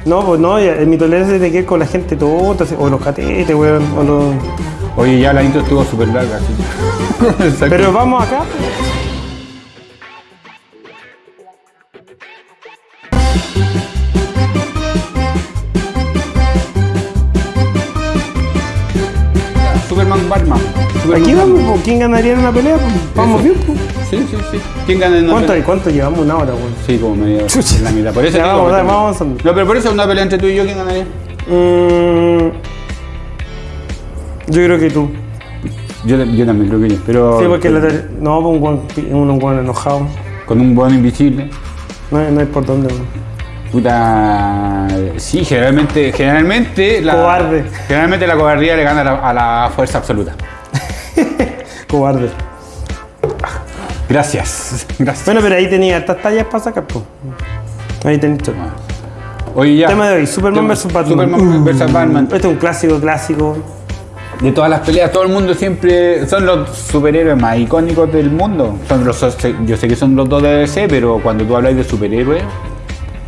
No, pues no, ya, mi tolerancia tiene que con la gente tonta, o los catetes, weón, o los... Oye, ya la intro estuvo súper larga, así. Exacto. Pero vamos acá. Superman Batman. Superman Aquí vamos, po. ¿quién ganaría en una pelea? po? Vamos bien, po. Sí, sí, sí. ¿Quién gana en una ¿Cuánto, pelea? ¿Cuánto llevamos? Una hora, weón. Sí, como medio en la mitad. Por eso Ya, vamos, dale, vamos. No, pero por eso una pelea entre tú y yo, ¿quién ganaría? Mm, yo creo que tú. Yo, yo también creo que yo. Pero Sí, porque la tele- no, pues un guan, un guan enojado. con un buen invisible. No, hay- no hay por dónde, weón. Puta. Sí, generalmente. Generalmente. La, Cobarde. Generalmente la cobardía le gana a la, a la fuerza absoluta. Cobarde. Gracias. Gracias. Bueno, pero ahí tenía estas tallas para sacar, po. Ahí tenéis todo. Oye, ya. Tema de hoy, Superman vs Batman. Superman vs Batman. Este es un clásico, clásico. De todas las peleas, todo el mundo siempre son los superhéroes más icónicos del mundo. Son los, yo sé que son los dos de DC, pero cuando tú hablas de superhéroes,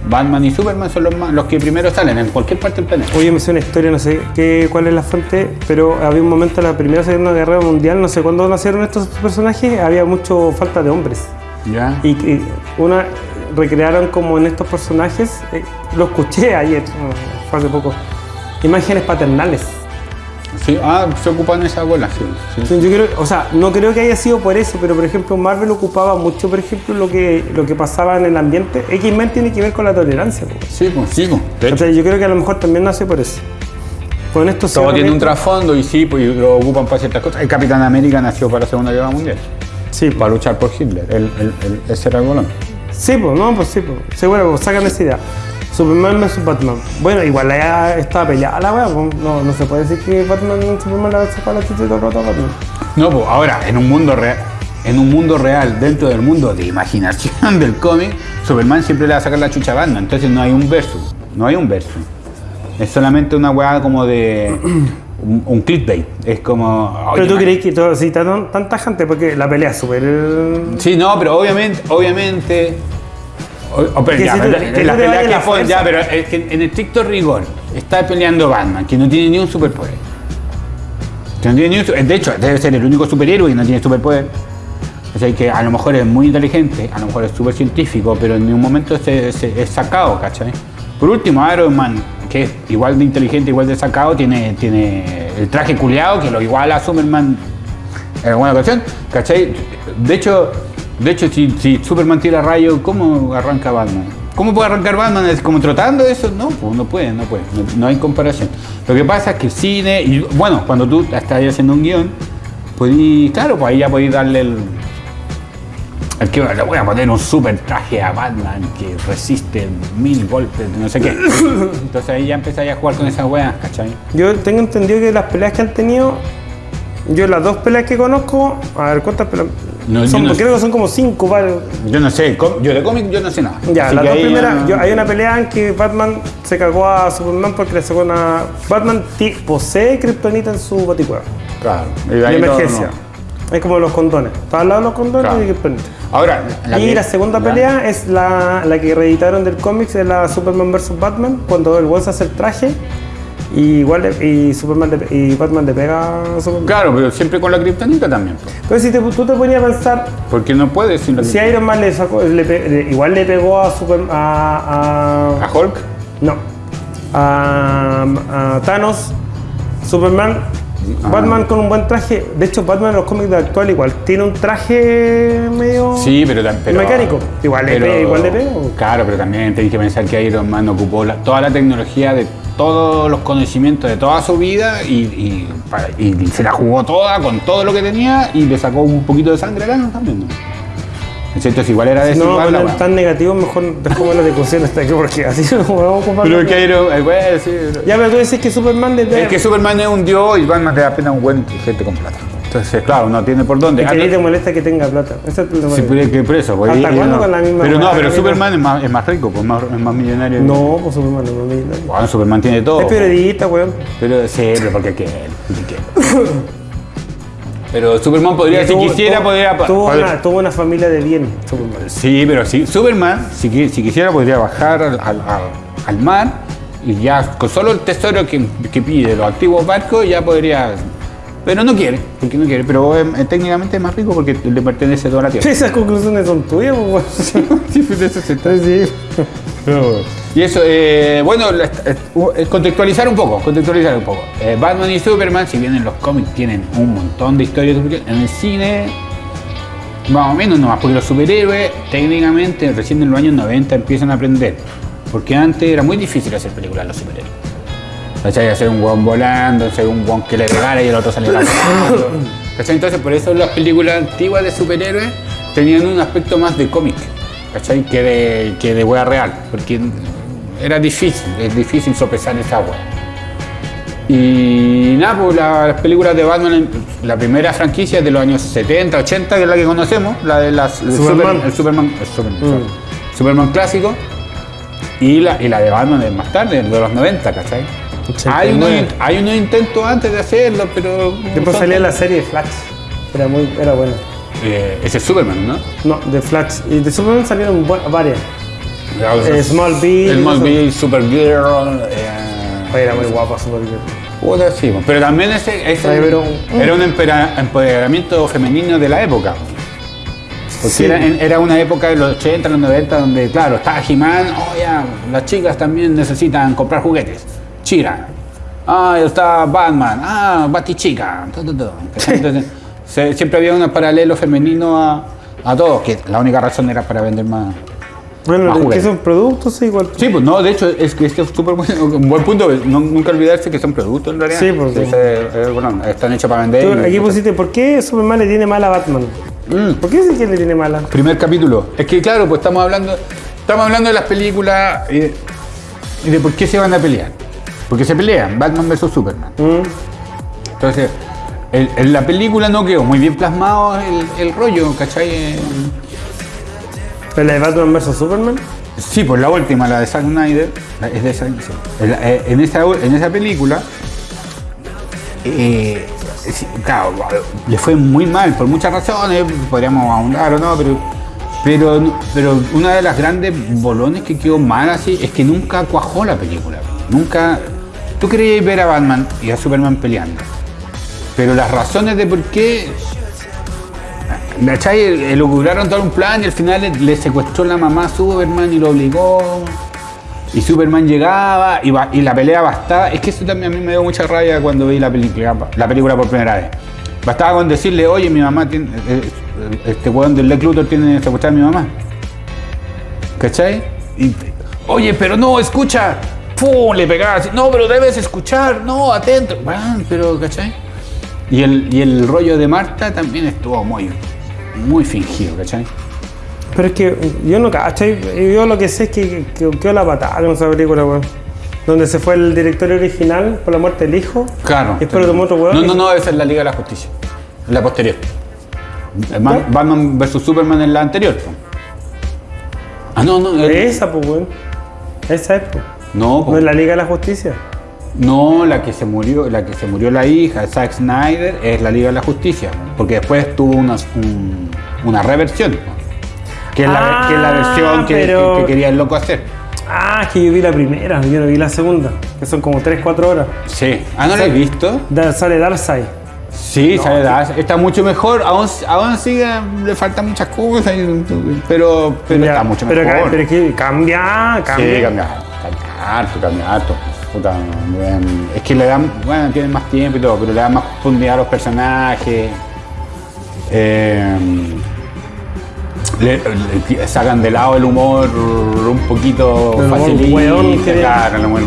Batman y Superman son los, los que primero salen en cualquier parte del planeta. Oye, me sé una historia, no sé qué, cuál es la fuente, pero había un momento en la Primera y Segunda Guerra Mundial, no sé cuándo nacieron estos personajes, había mucho falta de hombres. ¿Ya? Y, y una recrearon como en estos personajes, eh, lo escuché ayer, fue hace poco, imágenes paternales. Sí, ah, se ocupan esa bola, sí. sí. Yo creo, o sea, no creo que haya sido por eso, pero por ejemplo Marvel ocupaba mucho, por ejemplo, lo que, lo que pasaba en el ambiente. X-Men tiene que ver con la tolerancia. po. Sí, pues, sí, pues. O sea, yo creo que a lo mejor también nace por eso. Con esto todo un trasfondo y sí, pues y lo ocupan para ciertas cosas. El Capitán América nació para la Segunda Guerra Mundial, Sí, para luchar por Hitler. El, el, el- ese era el bolón. Sí, pues, no, pues sí, pues. Seguro, pues, sacan esa idea. Superman vs Batman. Bueno, igual ya estaba peleada la weá, no, no se puede decir que Batman Superman le han sacado la chucha todo el rato a Batman. No, pues ahora, en un mundo real, en un mundo real, dentro del mundo de imaginación del cómic, Superman siempre le va a sacar la chucha a Batman, entonces no hay un versus, no hay un versus. Es solamente una weá como de un, un clickbait. Es como. Pero tú crees que todo así tan, tan tajante, porque la pelea es súper. eh, Sí, no, pero obviamente, obviamente. O- Que que la- pelea que fue- fuerza. ya, pero es que en estricto rigor está peleando Batman, que no tiene ni un superpoder. Que no tiene ni un de hecho, debe ser el único superhéroe que no tiene superpoder. O sea, que a lo mejor es muy inteligente, a lo mejor es súper científico, pero en ningún momento se, se- es sacado, ¿cachai? Por último, Iron Man, que es igual de inteligente, igual de sacado, tiene, tiene el traje culiado que lo iguala a Superman en alguna ocasión, ¿cachai? De hecho, de hecho si, si Superman tira rayo, ¿cómo arranca Batman? ¿Cómo puede arrancar Batman? ¿Es como trotando eso? No, pues no puede, no puede, no, no hay comparación. Lo que pasa es que el cine, y bueno, cuando tú estás haciendo un guion, podí, claro, pues ahí ya podéis darle el, el que le voy a poner un super traje a Batman que resiste mil golpes, no sé qué. Entonces ahí ya empezáis a jugar con esas weas, ¿cachai? Yo tengo entendido que las peleas que han tenido, yo las dos peleas que conozco, a ver cuántas peleas. No, yo son, no creo que son como cinco, varios. Yo no sé, yo de cómic yo no sé nada. Ya, Así las dos primeras, yo- hay una pelea en que Batman se cagó a Superman porque le sacó una. Batman posee Kryptonita en su baticueva. Claro. y De emergencia. Es como los condones. Está al lado de los condones Claro. y Kryptonita. Ahora, y que- la segunda ya. pelea es la, la que reeditaron del cómic de la Superman vs Batman, cuando el Wolf hace el traje y igual y Superman le- y Batman le pega a Superman. Claro, pero siempre con la kriptonita también. Pero si te- tú te ponías a pensar, Porque no puede sin la si Iron Man le sacó, le pe- le- igual le pegó a Super a, a- ¿A Hulk? no a, a Thanos, Superman, Ah. Batman con un buen traje. De hecho, Batman en los cómics de actual igual tiene un traje medio Sí, pero, pero mecánico. Igual le pega, igual le pega. Claro, pero también tenéis que pensar que Iron Man ocupó la- toda la tecnología de todos los conocimientos de toda su vida y, y y se la jugó toda con todo lo que tenía y le sacó un poquito de sangre a Thanos también. ¿no? Entonces igual era No, la poner weá. tan negativo, mejor dejamos la discusión hasta aquí porque así no vamos a ocupar. Pero que Iron, eh, güey, sí, Ya, pero tú dices que Superman le Es que Superman es un dios y Batman te da pena un buen inteligente con plata. Entonces, claro, no tiene por dónde. Es que te molesta que tenga plata. Eso es más- pero es que por eso. porque ¿Hasta cuándo no- con la misma Pero no, pero Superman es más, es más rico, pues más, es más millonario. No, pues Superman no, no, no. Bueno, Superman tiene todo. Es periodista, weón. Pero sí, pero porque qué, porque. Pero Superman podría, si quisiera, tuvo- podría. Tuvo una, tuvo una familia de bien, Superman. Sí, pero sí, Superman, si, qui- si quisiera, podría bajar al- al mar y ya con solo el tesoro que, que pide los antiguos barcos ya podría. Pero no quiere, porque no quiere. Pero eh, técnicamente es más rico porque le pertenece toda la tierra. Esas conclusiones son tuyas, pues. Sí, de eso se trata. Sí. Y eso, eh, bueno, eh, contextualizar un poco, contextualizar un poco. Eh, Batman y Superman, si bien en los cómics tienen un montón de historias, en el cine, más o menos nomás, porque los superhéroes técnicamente recién en los años 90 empiezan a aprender. Porque antes era muy difícil hacer películas de los superhéroes. ¿Cachai? Hacer un hueón volando, hacer un hueón que le regara y el otro volando. ¿Cachai? Entonces por eso las películas antiguas de superhéroes tenían un aspecto más de cómic, ¿cachai? Que de, que de hueá real. Porque era difícil, es difícil sopesar esa hueá. Y nada, pues la- las películas de Batman, la primera franquicia es de los años 70, 80, que es la que conocemos, la de las el Superman. Super- el Superman, el Superman, Mm. Superman clásico. Y la, y la de Batman es más tarde, de los 90, ¿cachai? Hay unos, 89. hay unos intentos antes de hacerlo, pero. Después salía la serie de Flash. Era muy, era buena. Eh, ese es Superman, ¿no? No, de Flash. Y de Superman salieron varias. Eh, Smallville, Smallville, Supergirl. Eh, era muy guapa Supergirl. puta, sí, pero también ese, ese Ay, pero- era un empoderamiento femenino de la época. Porque Sí. era, en- era una época de los 80, los 90, donde, claro, estaba He-Man, oh ya, las chicas también necesitan comprar juguetes. Chira. Ah, está Batman, ah, Batichica. se- siempre había un paralelo femenino a, a todos, que la única razón era para vender más. Bueno, Más es que son productos, sí, igual. Sí, pues no, de hecho, es que este es súper un buen punto. no- nunca olvidarse que son productos en realidad. Sí, pues, sí. Ese- eh, bueno, están hechos para vender. aquí pusiste, ¿por qué Superman le tiene mala a Batman? Mm. ¿Por qué dice que le tiene mala? Primer capítulo. Es que claro, pues estamos hablando, estamos hablando de las películas y de, y de por qué se van a pelear. Porque se pelean, Batman versus Superman. Mm. Entonces, el- en la película no quedó muy bien plasmado el, el rollo, ¿cachai? ¿Pero la de Batman vs Superman? Sí, pues la última, la de Zack Snyder, es de. En, la- eh, en esa, en esa película, eh, claro, le fue muy mal por muchas razones, podríamos ahondar o no, pero, pero, pero una de las grandes bolones que quedó mal así es que nunca cuajó la película. Nunca. Tú querías ver a Batman y a Superman peleando, pero las razones de por qué ¿Cachai? Elucubraron todo un plan y al final le, secuestró la mamá a Superman y lo obligó. Y Superman llegaba y, la pelea bastaba. Es que eso también a mí me dio mucha rabia cuando vi la película, la película por primera vez. Bastaba con decirle, oye, mi mamá tiene. eh, eh, Este weón del Lex Luthor tiene secuestrada a mi mamá. ¿Cachai? Oye, pero no, escucha. ¡Pum! Le pegaba así. No, pero debes escuchar. No, atento. Bueno, pero, ¿cachai? Y el, y el rollo de Marta también estuvo muy, muy fingido, ¿cachai? Pero es que yo no cacho. Yo lo que sé es que, que quedó la patada con esa película, weón. Donde se fue el director original por la muerte del hijo. Claro. Y después tomó otro weón. No, no, no, esa es la Liga de la Justicia. La posterior. Man- Batman vs Superman en la anterior. Ah, no, no. el- Esa, pues, weón. Esa es, pues. No, es la Liga de la Justicia. no, la que se murió, la que se murió la hija, Zack Snyder, es la Liga de la Justicia. Porque después tuvo una, un- una reversión. Que es la, Ah, que es la versión que, pero- que- que quería el loco hacer. Ah, es que yo vi la primera, yo no vi la segunda. Que son como 3-4 horas. Sí. Ah, ¿no la he visto? Da- sale Darkseid. Sí, sale Dash. Está mucho mejor. Aún, aún sigue, le faltan muchas cosas, pero, pero Ya, está mucho pero, mejor. pero es que cambia, cambia. Sí, cambia harto, cambia harto. Puta, es que le dan, bueno, tienen más tiempo y todo, pero le dan más profundidad a los personajes. Le, le sacan de lado el humor un poquito que- Claro, el humor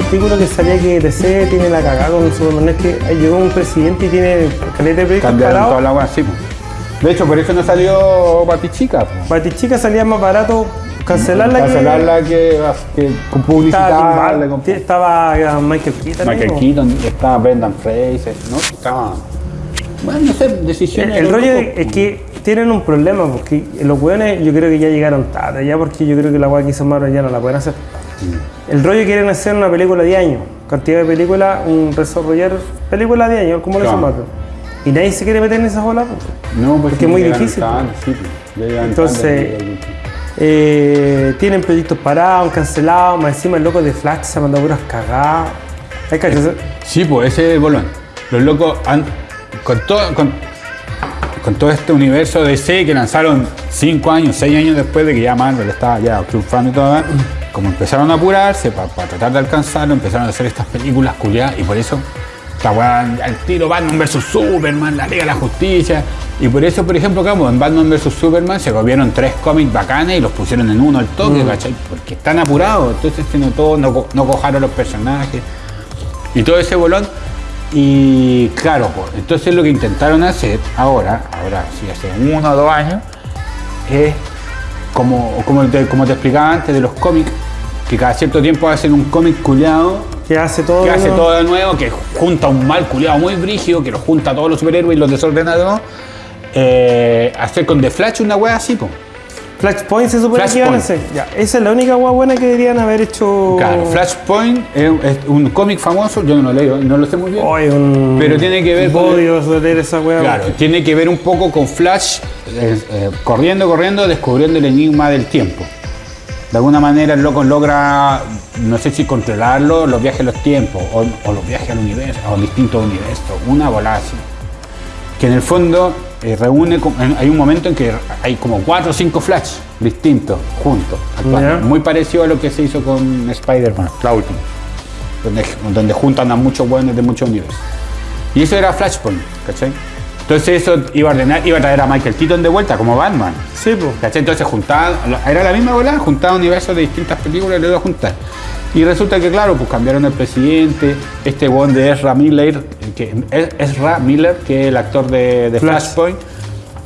artículo que salía que DC tiene la cagada con Superman. Es que llegó un presidente y tiene caleta de proyectos Cambiaron toda la agua así. De hecho, por eso no salió Batichica. Batichica salía más barato cancelarla Cancelarla que, que con que... publicitarla. Estaba, con- Bur- estaba eh, Michael Keaton. Michael po. Keaton, estaba Brendan Fraser, ¿no? Estaba. Bueno, no sé, decisiones. el rollo es que tienen un problema, porque los weones yo creo que ya llegaron tarde, ya porque yo creo que la weá que hizo Marvel ya no la pueden hacer. El rollo quieren hacer una película de año, cantidad de películas, un desarrollar película de año, como lo Claro. Marvel. Y nadie se quiere meter en esa bola. pues. No, pues porque es muy difícil, sí, pues, llegan Entonces- Eh, tienen proyectos parados, cancelados, más encima el loco de Flash se ha mandado puras cagadas. Sí, pues ese es el bolón. Los locos han. Con todo, con, con todo este universo de C que lanzaron 5 años, 6 años después de que ya Marvel estaba ya triunfando y todo, como empezaron a apurarse para tratar de alcanzarlo, empezaron a hacer estas películas culiadas y por eso al tiro Batman vs Superman, la Liga de la Justicia. Y por eso, por ejemplo, como en Batman vs Superman se comieron tres cómics bacanes y los pusieron en uno al toque, ¿cachai? Porque están apurados, entonces se notó, no, no cojaron los personajes y todo ese bolón. Y claro, pues, entonces lo que intentaron hacer ahora, ahora sí, hace uno o dos años, es como, como, te, como te explicaba antes de los cómics, que cada cierto tiempo hacen un cómic culiado que hace todo. que hace ¿no? todo de nuevo, que junta un mal culiado muy brígido, que los junta a todos los superhéroes y los desordena de nuevo. Eh, hacer con The Flash una wea así, pues. Flashpoint se supone que iban a hacer. Ya, esa es la única hueá buena que deberían haber hecho. Claro, Flashpoint es, es un cómic famoso, yo no lo leo, no lo sé muy bien. Un. Pero tiene que ver con- Odio leer esa. Claro, tiene que ver un poco con Flash eh, eh, corriendo, corriendo, descubriendo el enigma del tiempo. De alguna manera el loco logra, no sé si controlarlo, los viajes en los tiempos, o, o los viajes al universo, o distintos universos, una bola así. Que en el fondo eh, reúne, hay un momento en que hay como cuatro o cinco Flash distintos, juntos. Muy parecido a lo que se hizo con Spider-Man, la última, donde, donde juntan a muchos buenos de muchos universos. Y eso era Flashpoint, ¿cachai? Entonces eso iba a ordenar, iba a traer a Michael Keaton de vuelta como Batman. Sí, pues. ¿Cachai? Entonces juntaban, era la misma bola, juntaban universos de distintas películas y lo iba a juntar. Y resulta que, claro, pues cambiaron el presidente, este one de Ezra Miller, que, Ezra Miller, que es el actor de, de Flash. Flashpoint,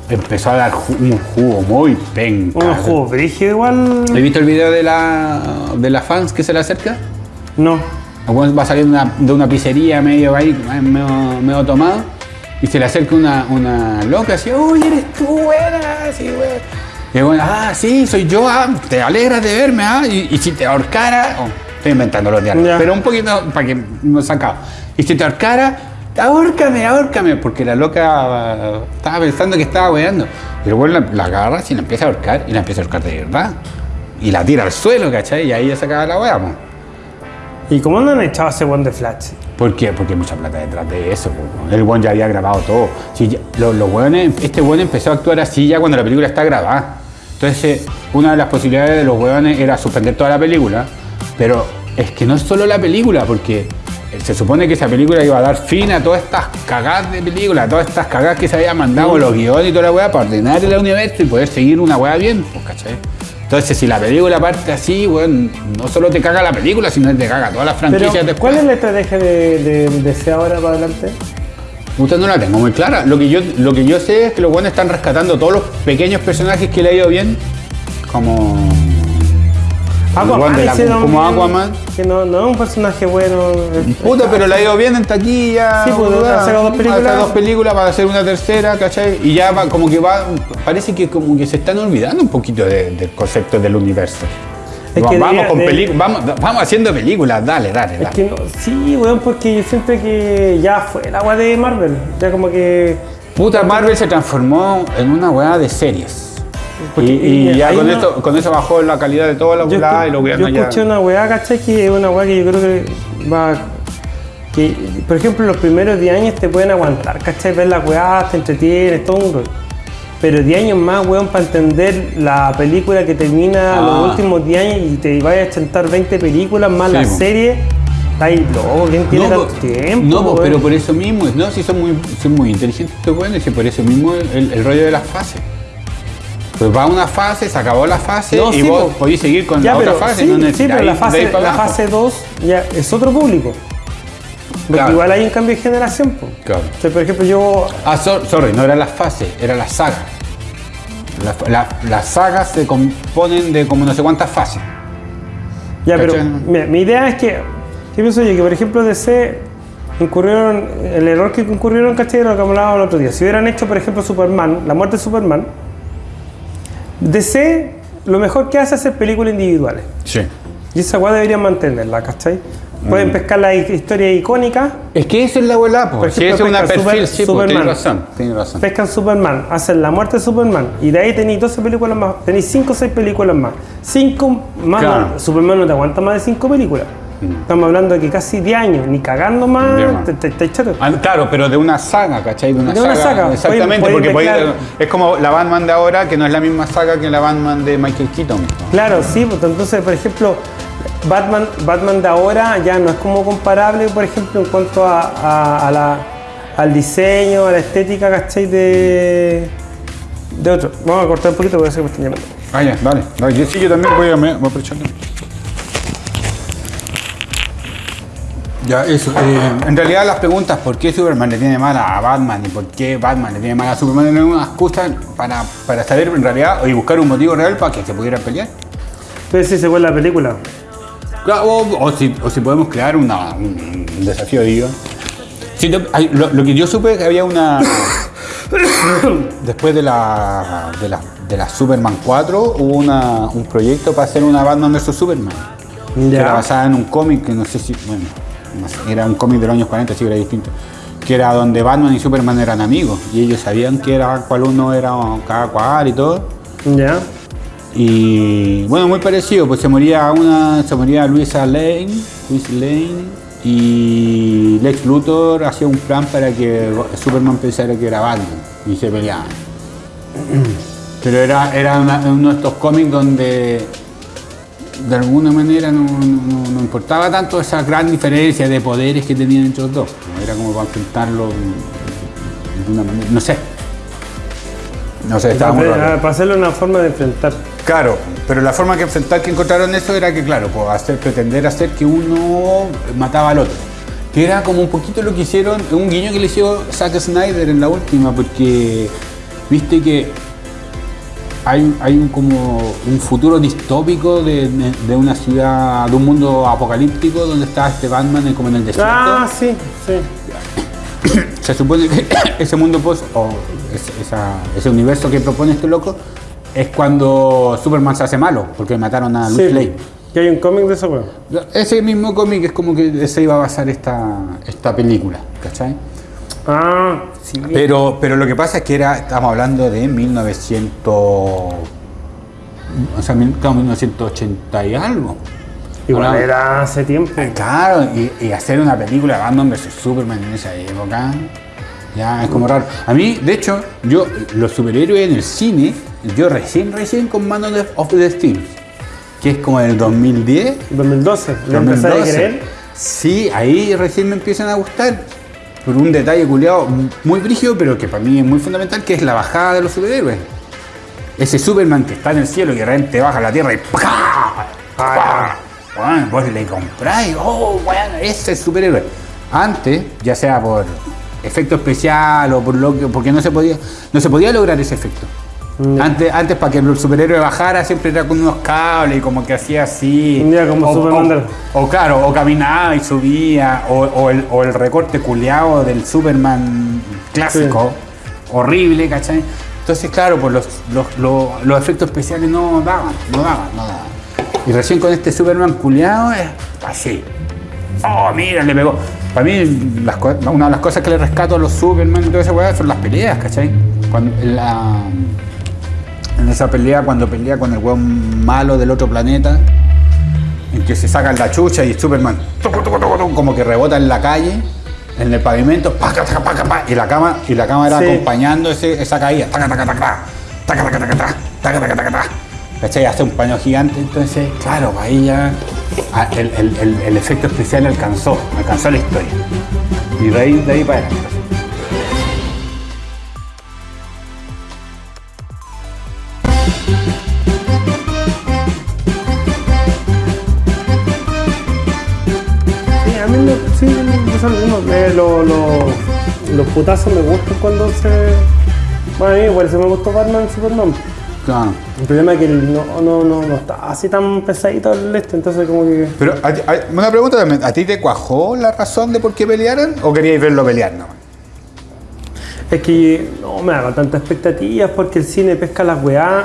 empezó a dar un jugo muy penca. Un juego brígido igual. ¿Has visto el video de la, de la fans que se le acerca? No. Va saliendo de una, de una pizzería medio ahí, medio, medio tomado, y se le acerca una, una loca así, uy, eres tú, buena, así, weón. Y el weón, ah, sí, soy yo, ah, te alegras de verme, ah, y, y si te ahorcara, oh, estoy inventando los diálogos, Ya. pero un poquito para que no sacado. Y si te ahorcara, ahórcame, ahórcame, porque la loca ah, estaba pensando que estaba weando. Y el la, la agarra y la empieza a ahorcar, y la empieza a ahorcar de verdad. Y la tira al suelo, ¿cachai? Y ahí ya se acaba la wea, po. ¿Y cómo no han echado ese one de Flash? ¿Por qué? Porque hay mucha plata detrás de eso. po. El buen ya había grabado todo. Si ya- los hueones- este buen empezó a actuar así ya cuando la película está grabada. Entonces, una de las posibilidades de los hueones era suspender toda la película. Pero es que no es solo la película, porque se supone que esa película iba a dar fin a todas estas cagadas de película, a todas estas cagadas que se habían mandado los guiones y toda la weá para ordenar el universo y poder seguir una weá bien, pues, ¿cachai? Entonces, si la película parte así, weón, no solo te caga la película, sino que te caga todas las Pero, franquicias después. ¿cuál es la estrategia de, de, ahora para adelante? Puta, no la tengo muy clara. Lo que yo, lo que yo sé es que los buenos están rescatando todos los pequeños personajes que le ha ido bien. Como. De la- hicieron como bien, Aquaman. Que no, no es un personaje bueno. es- Puta, pero le ha ido bien en taquilla. Sí, pues, ha sacado dos películas. Ha sacado dos películas para hacer una tercera, ¿cachai? Y ya va, como que va. Parece que como que se están olvidando un poquito de- del concepto del universo. Es Va- que vamos debería- con de- películas, vamos, vamos haciendo películas, dale, dale, Es dale. que no, sí, weón, porque yo siento que ya fue el agua de Marvel. Ya como que. Puta, Marvel se transformó en una weá de series. Y, Porque- y y ya con, una- esto, con eso bajó la calidad de toda la weá y escu- yo ya. escuché una weá, ¿cachai? Que es una weá que yo creo que va. Que, por ejemplo, los primeros 10 años te pueden aguantar, ¿cachai? Ver la weá, te entretienes, todo un rollo. Pero 10 años más, weón, para entender la película que termina Ah. los últimos 10 años y te vayas a chantar 20 películas más Sí, la po. serie, está ahí loco, ¿quién tiene no, tanto po- tiempo? no, po, pero por eso mismo, no, si son muy, son muy inteligentes estos weones, y por eso mismo el, el rollo de las fases. Pues va una fase, se acabó la fase No, y sí, vos po. podéis seguir con Ya, la otra fase. sí, no sí, pero la fase, la abajo. fase 2 ya es otro público. Porque Claro. igual hay un cambio de generación. po. Claro. O sea, por ejemplo, yo. Ah, so- sorry, no era las fases, era la saga. La- la- las sagas se componen de como no sé cuántas fases. Ya, pero mi idea es que. ¿Qué pienso yo? Que por ejemplo, DC incurrieron. El error que incurrieron, ¿cachai? Lo que hablábamos el otro día. Si hubieran hecho, por ejemplo, Superman, la muerte de Superman, DC lo mejor que hace es hacer películas individuales. Sí. Y esa weá deberían mantenerla, ¿cachai? Mm. Pueden pescar las historias icónicas, Es que eso es la Por pues. Si es una perfil, Super- sí, Superman. razón, tienes razón. pescan Superman, hacen la muerte de Superman, y de ahí tenéis 12 películas más, tenéis 5 o 6 películas más. 5 más, Claro. no, Superman no te aguanta más de 5 películas. Estamos hablando de que casi 10 años, ni cagando más, te, te, te chato. Ah, claro, pero de una saga, ¿cachai? De una, De una saga. Exactamente, porque es como la Batman de ahora, que no es la misma saga que la Batman de Michael Keaton. Claro, sí, pues entonces, por ejemplo, Batman, Batman de ahora ya no es como comparable, por ejemplo, en cuanto a, a- a la- al diseño, a la estética, ¿cachai? De, de otro. Vamos a cortar un poquito porque sé que me están llamando. Ah, ya, dale. dale. Yo sí, yo también voy a, me- voy a aprovecharlo. Ya, eso. eh, en realidad las preguntas por qué Superman le tiene mal a Batman y por qué Batman le tiene mal a Superman eran una excusa para, para saber en realidad y buscar un motivo real para que se pudieran pelear. Entonces, sí, se fue la película. O, o si, o si podemos crear una- un, desafío de guion. Sí, lo, hay- lo- lo que yo supe es que había una. Después de la, de la, de la Superman 4 hubo una, un proyecto para hacer una Batman vs Superman. Que Ya. era basada en un cómic que no sé si. Bueno, no sé, era un cómic de los años 40, sí era distinto. Que era donde Batman y Superman eran amigos. Y ellos sabían que era cuál uno era cada cual y todo. Ya. Y bueno, muy parecido, pues se moría una, se moría Luisa Lane, Luis Lane, y Lex Luthor hacía un plan para que Superman pensara que era Batman y se peleaban. Pero era, era una- uno de estos cómics donde de alguna manera no, no- no importaba tanto esa gran diferencia de poderes que tenían entre los dos. Era como para enfrentarlo de una manera, no sé. No sé, estaba muy Para, raro. para hacerle una forma de enfrentar. Claro, pero la forma que enfrentar que encontraron eso era que, claro, pues hacer, pretender hacer que uno mataba al otro. Que era como un poquito lo que hicieron, un guiño que le hizo Zack Snyder en la última, porque viste que hay, hay un, como un futuro distópico de, de- de una ciudad, de un mundo apocalíptico donde está este Batman como en el desierto. Ah, sí, sí. Se supone que ese mundo post o ese, esa- ese universo que propone este loco es cuando Superman se hace malo, porque mataron a sí. Lane. Que hay un cómic de eso. Ese mismo cómic es como que se iba a basar esta, esta película, ¿cachai? Ah, sí. Pero, pero lo que pasa es que era, estamos hablando de 1900, o sea, mil- claro, 1980 y algo. Igual era hace tiempo. Claro, y, y hacer una película de Batman vs Superman en esa época, ya es como raro. A mí, de hecho, yo, los superhéroes en el cine, yo recién, recién con Man of the, Steel, que es como del 2010, 2012. ¿Le empezaste a 2012. creer? Sí, ahí recién me empiezan a gustar. Por un detalle culiado muy brígido, pero que para mí es muy fundamental, que es la bajada de los superhéroes. Ese Superman que está en el cielo y de repente baja a la tierra y ¡pah! ¡pah! Bueno, vos le compráis, oh, bueno, ese es superhéroe. Antes, ya sea por efecto especial o por lo que, porque no se podía, no se podía lograr ese efecto. Antes, antes para que el superhéroe bajara siempre era con unos cables y como que hacía así. Ya, como o, Superman o, o claro, o caminaba y subía, o, o el, recorte culeado del Superman clásico, horrible, ¿cachai? Entonces, claro, pues los, los, los- los efectos especiales no daban, no daban, no daban. Y recién con este Superman culeado es así. Oh, mira, le pegó. Para mí, las una de las cosas que le rescato a los Superman y toda esa weá son las peleas, ¿cachai? Cuando, la- en esa pelea, cuando pelea con el weón malo del otro planeta, en que se sacan la chucha y Superman tucu, tucu, tucu, tucu, como que rebota en la calle, en el pavimento, paca, taca, paca, pa, y la cama y la cámara Sí. acompañando ese- esa caída, taca, taca, taca, taca, taca, taca, taca, taca, taca, taca, taca, taca. ¿Cachai? Hace un paño gigante, entonces, claro, ahí ya ah, el, el- el- el efecto especial alcanzó, alcanzó la historia. Y de ahí, de ahí para adelante. Mismo. eh, lo- lo- los putazos me gustan cuando se. Bueno, a mí por eso me gustó Batman Superman. Claro. El problema es que no, no, no, no está así tan pesadito el este, entonces como que. Pero, a a- una pregunta también. ¿A ti te cuajó la razón de por qué pelearan o queríais verlo pelear? No. Es que no me hago tantas expectativas porque el cine pesca las weá.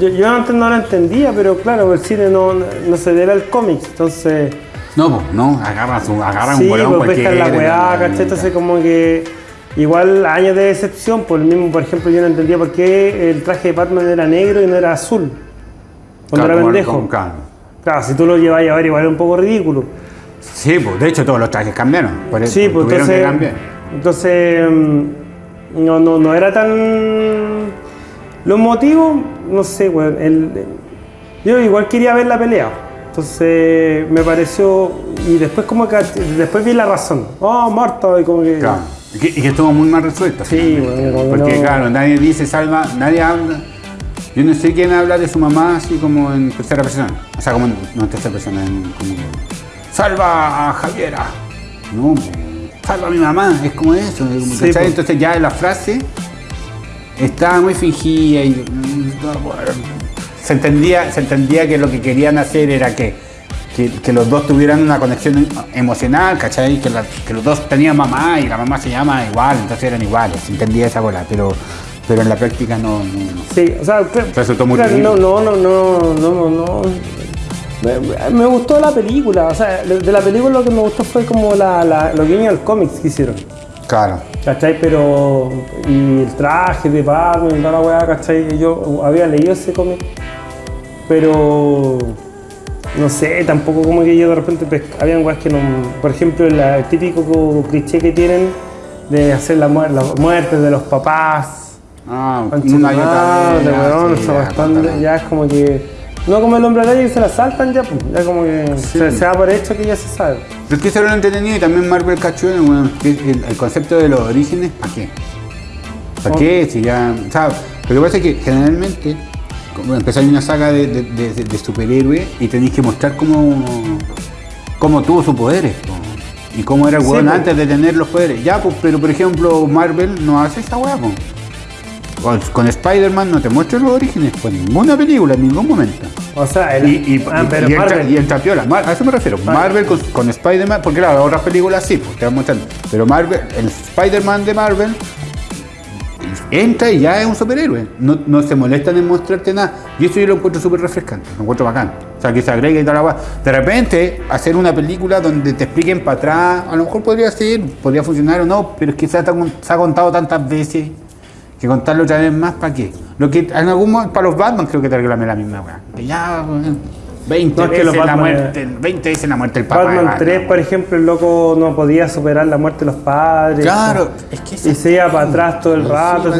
Yo, yo antes no lo entendía, pero claro, el cine no, no se debe al cómic, entonces. No, pues, no. Agarran, su, agarran sí, un bolón pues cualquiera. la weá, ¿cachai? Entonces como que. Igual años de decepción, por el mismo, por ejemplo, yo no entendía por qué el traje de Batman era negro y no era azul. Cuando Claro, era pendejo. claro. Claro, si tú lo llevas a ver igual es un poco ridículo. Sí, pues de hecho todos los trajes cambiaron. Por eso Sí, pues tuvieron que entonces. cambiar. Entonces. mm, No, no, no era tan. Los motivos, no sé, weón. yo igual quería ver la pelea. Entonces me pareció. Y después, como que. Después vi la razón. Oh, muerto. Y como que. Claro. Y que, y que estuvo muy mal resuelto. Sí, bueno, Porque no- claro, nadie dice salva, nadie habla. Yo no sé quién habla de su mamá así como en tercera persona. O sea, como en, no en tercera persona, en, como salva a Javiera. No, salva a mi mamá, es como eso. es como, Sí, ¿cachai? pues. Entonces ya la frase estaba muy fingida y bueno, se entendía, se entendía que lo que querían hacer era que, que, que los dos tuvieran una conexión emocional, ¿cachai? Que, la- que los dos tenían mamá y la mamá se llama igual, entonces eran iguales, se entendía esa bola, pero, pero en la práctica no, no, no. Sí, o sea, Resultó muy claro, no, no, no, no, no, no, no. Me, me gustó la película, o sea, de de la película lo que me gustó fue como la, la, los guiños al cómics que hicieron. Claro. ¿Cachai? Pero. Y el traje de Batman y toda la weá, ¿cachai? Yo había leído ese cómic. Pero. No sé, tampoco como que yo de repente habían weas que no. Por ejemplo, el, típico co- cliché que tienen de hacer la, muer- las muertes de los papás. Ah, una y otra ya, sí, es como que. No como el hombre araña que se la saltan ya, pues, ya como que se, se da por hecho que ya se sabe. Pero es que eso era entretenido y también Marvel cachó bueno, que el, el concepto de los orígenes, ¿para qué? ¿Para qué? Si ya. O sea, lo que pasa es que generalmente empezáis una saga de, de, de, superhéroes y tenéis que mostrar cómo, cómo tuvo sus poderes. po. Y cómo era el weón antes de tener los poderes. Ya, pues, pero por ejemplo, Marvel no hace esa weá. Con, con Spider-Man no te muestra los orígenes, por ninguna película, en ningún momento. O sea, el, Y, y, ah, y- pero y entra, Marvel- y entra piola. Mar- a eso me refiero. Marvel con, con Spider-Man, porque claro, otras películas sí, pues te van mostrando. Pero Marvel, el Spider-Man de Marvel entra y ya es un superhéroe. No, no se molestan en mostrarte nada. Y eso yo lo encuentro súper refrescante, lo encuentro bacán. O sea, que se agregue y guay. De repente, hacer una película donde te expliquen para atrás, a lo mejor podría ser, podría funcionar o no, pero es que se ha, contado tantas veces que contarlo otra vez más, ¿para qué? Lo que en algún momento, para los Batman creo que te reclamé la misma weá. Ya, weón, 20 No, es que la muerte, 20 veces la muerte del papá. Batman Batman, 3, por ejemplo, el loco no podía superar la muerte de los padres. Claro, es que Y se iba para atrás todo el rato.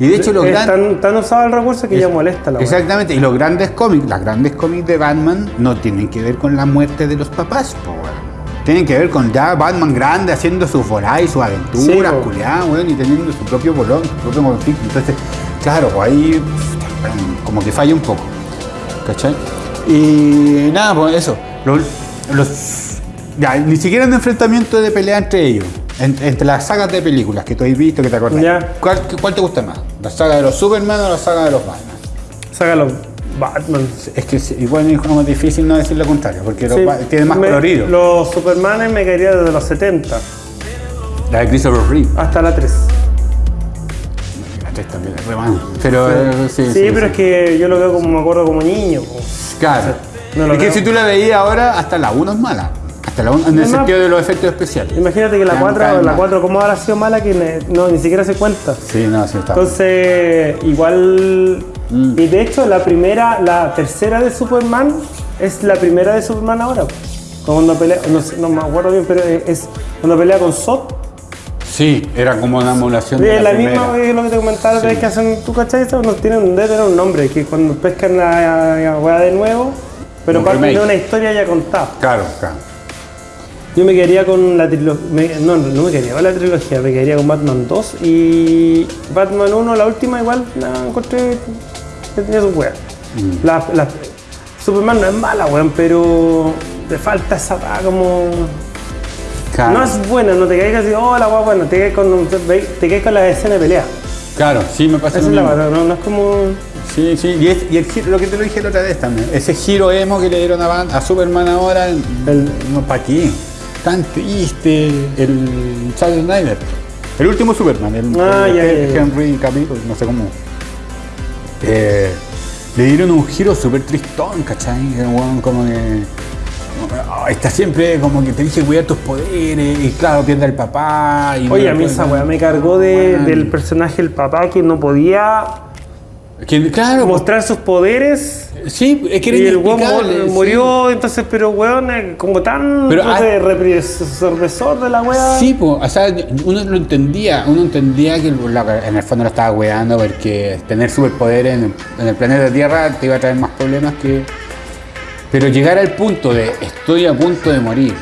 Y de hecho los es gran- tan, tan usado el recurso que ya molesta la. Exactamente, y los grandes cómics, las grandes cómics de Batman no tienen que ver con la muerte de los papás, po, weón. Tienen que ver con ya Batman grande haciendo sus volá y sus aventuras, Sí, culiadas, weón, y teniendo su propio bolón, su propio conflicto. Entonces, claro, pues ahí bueno, como que falla un poco. ¿Cachai? Y nada, pues eso. Los, los- ya, ni siquiera un enfrentamiento de pelea entre ellos. en- entre las sagas de películas que tú has visto, que te acordás. Ya. ¿Cuál, cuál te gusta más? ¿La saga de los Superman o la saga de los Batman? Sácalo. Batman. Es que igual es como difícil no decir lo contrario, porque Sí, lo- tiene más me- colorido. Los Supermanes me caería desde los 70 La de Christopher Reeve. hasta la 3. También es re buena. Pero eh, sí, Sí, sí, pero sí. es que yo lo veo como me acuerdo como niño. Claro. No lo es que si tú la veías ahora, hasta la 1 es mala. Hasta la 1 en el sentido de los efectos especiales. Imagínate que la Ya, 4, cae la mal. 4 ¿cómo habrá sido mala que ne- no, ni siquiera se cuenta? Sí, no, sí está. Entonces, igual. Mm. Y de hecho, la primera, la tercera de Superman es la primera de Superman ahora. Cuando pelea, no, sé, no me acuerdo bien, pero es cuando pelea con Zod. Sí, era como una emulación de Es la, la misma que lo que te comentaba, Sí. que hacen, ¿tú cachai? Eso no tienen, debe tener un nombre, que cuando pescan la, weá de nuevo, pero Un parten de una historia ya contada. Claro, claro. Yo me quedaría con la trilogía, no, no me quedaría con la trilogía, me quedaría con Batman 2 y Batman 1, la última igual, la encontré que tenía su weá. Mm. La, la- Superman no es mala, weón, pero le falta esa como... Claro. No es buena, no te caigas así, oh, la guapa, bueno, te caes con, te con la escena de pelea. Claro, sí, me pasa Esa lo es la mismo. verdad, no, no es como. Sí, sí, y, es- y el giro- lo que te lo dije la otra vez también, ese giro emo que le dieron a, a Superman ahora, El- no, ¿para qué? Tan triste, el Zack Snyder. El último Superman, el, Ah, el ya. Henry Cavill, no sé cómo. Eh, le dieron un giro súper tristón, ¿cachai? Como que... ah, Está siempre como que tenés que cuidar tus poderes y claro, pierde al papá. Y Oye, no a mí puede- esa weá me cargó de- del personaje, el papá, que no podía Que, claro, mostrar sus poderes. sí, es que era Y el weón sí. murió, entonces, pero weón, eh, como tan Pero, no sé, represor de la weá. Sí, pues, o sea, uno lo entendía, uno entendía que en el fondo lo estaba weando porque tener superpoderes en, en el planeta Tierra te iba a traer más problemas que... Pero llegar al punto de estoy a punto de morir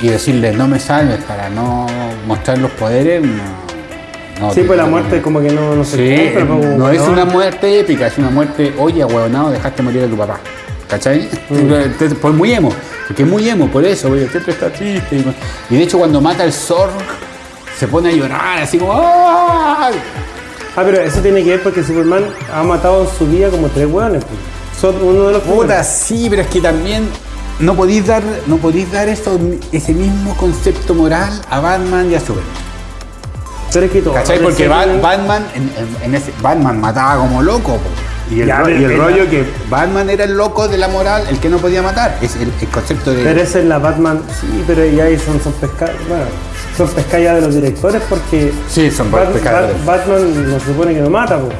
y decirle no me salves para no mostrar los poderes, no... no Sí, pues la no- muerte como que no, no se Sí, compra, pues, no es una muerte épica, es una muerte, oye, huevonado, dejaste morir a tu papá. ¿Cachai? Mm. Por muy emo, porque es muy emo, por eso, porque siempre está triste. Y, de hecho, cuando mata al Zorg, se pone a llorar, así como. ¡Ah! Ah, pero eso tiene que ver porque Superman ha matado en su vida como tres weones. pues. Son uno de los Puta, sí, pero es que también no podéis dar, no podéis dar eso, ese mismo concepto moral a Batman y a Superman. Pero es que todo. ¿Cachai? Porque que Ba- tienen- Batman, en, ese, Batman mataba como loco. po. Y el, Ya, y rollo que Batman era el loco de la moral, el que no podía matar. Es el, el concepto de. Pero esa es la Batman, sí, pero ya ahí son, son pescados. Bueno, son pescadas de los directores porque. Sí, son Bat- pescadores. Bat- Batman no se supone que no mata, pues.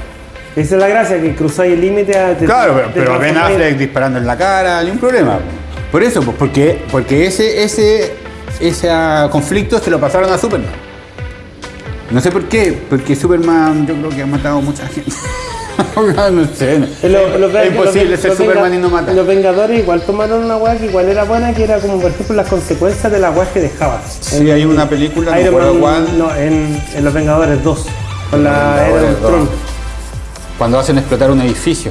Esa es la gracia, que cruzáis el límite Claro, pero, pero Ben Affleck disparando en la cara, ni un problema. po. Por eso, pues, porque, porque ese, ese, ese ah, conflicto se lo pasaron a Superman. No sé por qué, porque Superman yo creo que ha matado mucha gente. no sé. no. Lo- es imposible ser Superman y no matar. Los Vengadores igual tomaron una weá que igual era buena, que era como por ejemplo las consecuencias de las weas que dejaba. Sí, hay una película, no Iron recuerdo Man, no, en, en Los Vengadores 2, con la era Vengadores. 2. Cuando hacen explotar un edificio.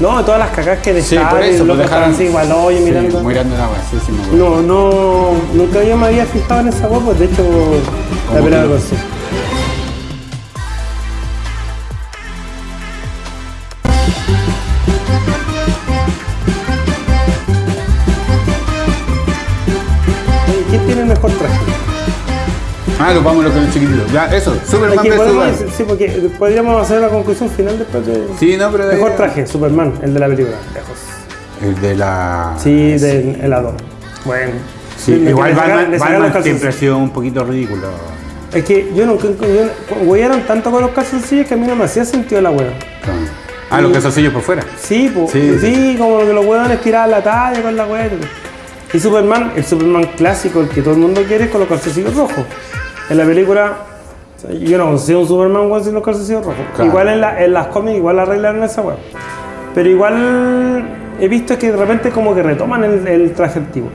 No, todas las cacas que Sí, dejaron, por eso, los dejaron. así igual, oye, Sí, mirando. sí, sí, me acuerdo. No, no, nunca yo me había fijado en esa wea, pues de hecho, la ¿Cómo pelea Ah, lo vamos a lo que es chiquitito. Ya, eso, Superman vs. decir- sí, porque podríamos hacer la conclusión final después de. Sí, no, pero. Mejor traje, Superman, el de la película, lejos. El de la. Sí, del helado. Bueno. Sí, igual Batman, siempre ha sido un poquito ridículo. Es que yo nunca. Yo, huearon tanto con los calzoncillos que a mí no me hacía sentido la hueá. Ah, los calzoncillos por fuera. Sí, Sí, sí, sí. como que los hueones tiraban la talla con la hueá. Y Superman, el Superman clásico, el que todo el mundo quiere, es con los calzoncillos rojos. En la película, yo no consigo un Superman con sin los calzoncillos rojos. Claro. Igual en, la- en las cómics, igual arreglaron esa hueá. Pero igual he visto que de repente como que retoman el, el traje antiguo.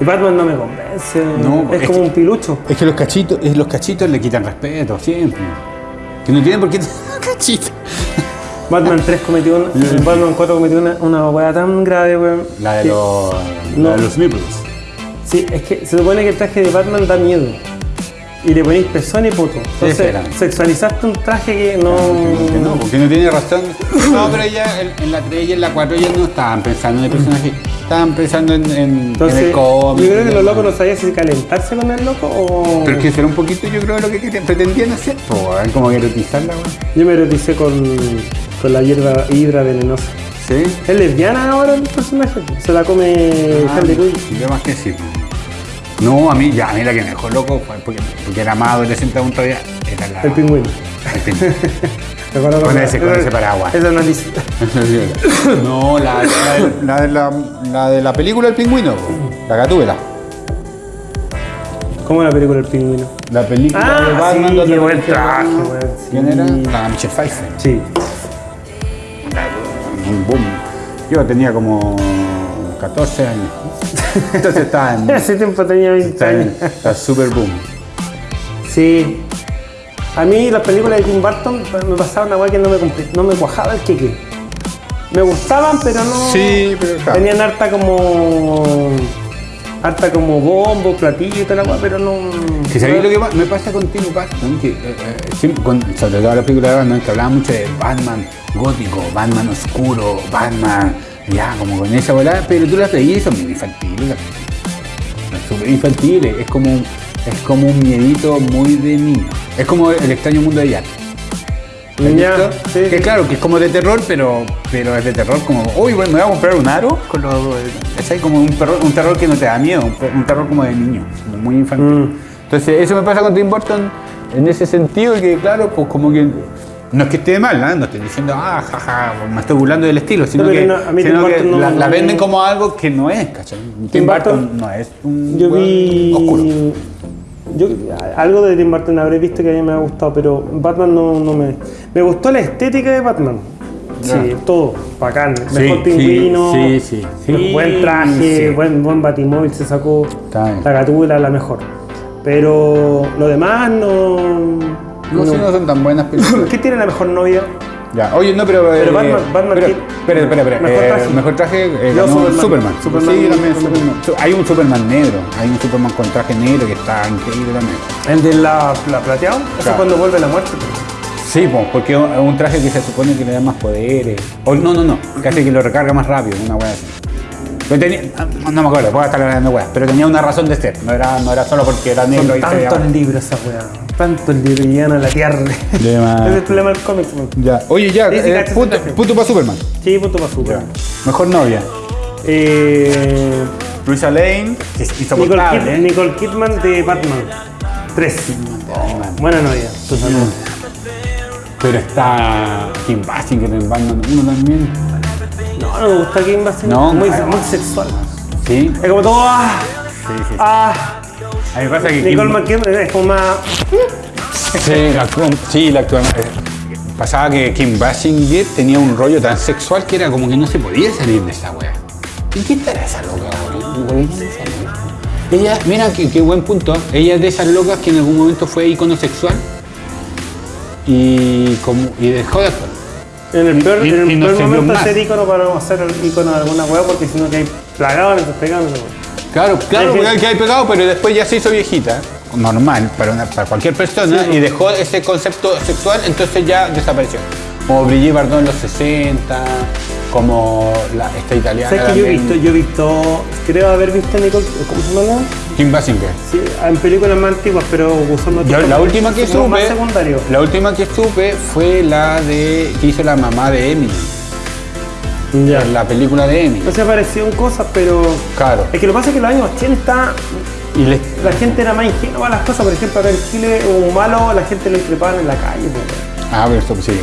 Y Batman no me convence. No, es es como que- un pilucho. Es que los cachitos, es- los cachitos le quitan respeto siempre. Que no tienen por qué cachitos. Batman 3 cometió una, Batman 4 cometió una, una hueá tan grave, weón. La de los. No. La de los nipples. Sí, es que se supone que el traje de Batman da miedo. Y le ponéis pezón y poto. Entonces, sexualizaste un traje que no. Que no, porque no tiene razón. No, pero ya en, en la 3 y en la 4 ya no estaban pensando en el personaje. Estaban pensando en, en, en Entonces, el yo cómic. creo que los locos no sabían si calentarse con el loco o. Pero es que eso era un poquito, yo creo, lo que pretendían hacer. weón, como que erotizarla, weón. Yo me eroticé con, con la hierba hidra venenosa. ¿Sí? Es lesbiana ahora el personaje. Se la come Ah, Harley Quinn. Yo más que sí. No, a mí, ya, a mí la que me dejó loco fue porque, porque era más adolescente aún todavía. Era la. El pingüino. el pingüino. Con ese- con ese paraguas. Esa no dice. no, la, la, de- la la, de la película El Pingüino, la gatúbela. ¿Cómo la película El pingüino? La película Ah, de Batman. sí, donde qué buen traje, ¿Quién era? La Michelle Pfeiffer. Sí. Un boom. Yo tenía como 14 años. Entonces estaba en. Hace tiempo tenía 20 Está años. en está super boom. Sí. A mí las películas de Tim Burton me pasaba una weá que no me, no me cuajaba el queque. Me gustaban, pero no. Sí, pero claro. Tenían harta como. harta como bombo, platillo y weá, pero no. Que sabéis lo que me pasa con Tim Burton, que eh, eh, siempre, con, sobre todo la película de Batman, que hablaba mucho de Batman gótico, Batman oscuro, Batman, ya, como con esa bola, pero tú las veías y son muy infantiles. Son súper infantiles, es como, es como un miedito muy de niño. Es como el extraño mundo de Jack. ¿Has Ya, sí, que sí. claro, que es como de terror, pero, pero es de terror como, uy, bueno, me voy a comprar un aro con los, es ahí como un, perro- un terror que no te da miedo, un, terror como de niño, como muy infantil. Mm. Entonces, eso me pasa con Tim Burton en ese sentido, que claro, pues como que no es que esté mal, ¿no? no estoy diciendo, ah, jaja, me estoy burlando del estilo, sino que, no, a mí sino Tim que no- la, la venden como algo que no es, ¿cachai? Tim, Burton, Burton, no es un Yo vi. oscuro. Yo, algo de Tim Burton habré visto que a mí me ha gustado, pero Batman no, no me. Me gustó la estética de Batman. Sí, todo, bacán. Mejor sí, pingüino, sí, sí, sí, buen traje, buen, buen batimóvil se sacó, la gatula la mejor. Pero lo demás no. No, sí, no son tan buenas películas. ¿Qué tiene la mejor novia? Ya, oye, no, pero. Pero eh, Batman- Batman pero- Espera, espera, espera. mejor eh, traje. mejor traje eh, ganó Superman. Superman. Superman, sí, también Superman. Superman. Su- Hay un Superman negro. Hay un Superman con traje negro que está increíble también. El de la, la plateado, eso es Claro. cuando vuelve la muerte. Sí, pues, porque es un traje que se supone que le da más poderes. O no, no, no. Que hace que lo recarga más rápido, una wea así. Pero tenía, no, no me acuerdo, puedo estar hablando weas, pero tenía una razón de ser. No era, no era solo porque era negro Son y tantos libros esa weá, y llegan a la tierra. Más. es el problema del cómic. Ya. Oye, ya, Sí, sí, eh, punto, para Superman. Sí, punto para super. Ya. Mejor novia. Eh, Luisa Lane, que es Nicole, insoportable. Kid- ¿eh? Nicole Kidman de Batman. Tres. Buena novia. Pero está Kim Basinger en Batman 1 también. No, no me gusta Kim Basinger. No, muy, muy sexual. Sí, Es como todo. Ah, sí, sí. ah. A mí pasa que Nicole Kim, McKibben es como más. sí, la actúa- sí, la actúa- eh, Pasaba que Kim Basinger tenía un rollo tan sexual que era como que no se podía salir de esa wea. ¿Y qué estará esa loca, loca? Ella, mira qué, qué buen punto. Ella es de esas locas que en algún momento fue icono sexual y, como, y dejó de actuar. En el peor, Y- en el peor momento más. hacer icono para hacer el icono de alguna weá porque si no que hay plagado pegando. Claro, claro, porque hay que hay pegado, pero después ya se hizo viejita, normal, para, una- para cualquier persona, y dejó ese concepto sexual, entonces ya desapareció. Como Brigitte Bardot en los 60, como la, esta italiana. ¿Sabes que yo he visto? Yo he visto, creo haber visto a Nicole, ¿cómo se llama? Kim Basinger. Sí, en películas más antiguas, pero usando Yo, la última que como más supe, secundario. la última que supe fue la de que hizo la mamá de Emily, Ya. la película de. No se apareció en cosas, pero. Claro. Es que lo que pasa es que en los años 80 Y la gente era más ingenua a las cosas. Por ejemplo, acá en Chile, un malo, la gente lo increpaban en la calle. pues. ah, pero esto pasando.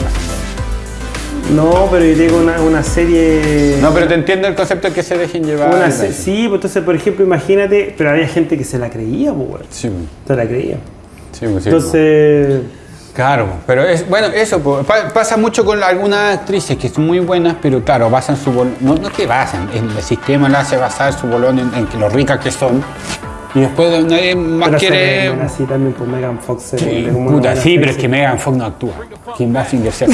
No, pero yo digo una, una serie. No, pero te entiendo el concepto de que se dejen llevar. Una se- sí, pues entonces, por ejemplo, imagínate, pero había gente que se la creía, pues. Sí, Se la creía. sí, sí. Entonces, Claro, pero es bueno, eso pa- pasa mucho con algunas actrices que son muy buenas, pero claro, basan su bolón, no, no que basan, el sistema la hace basar su bolón en, en que lo ricas que son, y después nadie más pero quiere. así también, pues Megan Fox se Sí, puta, buena sí, pero es actriz. que Megan Fox no actúa. Kim Basinger se,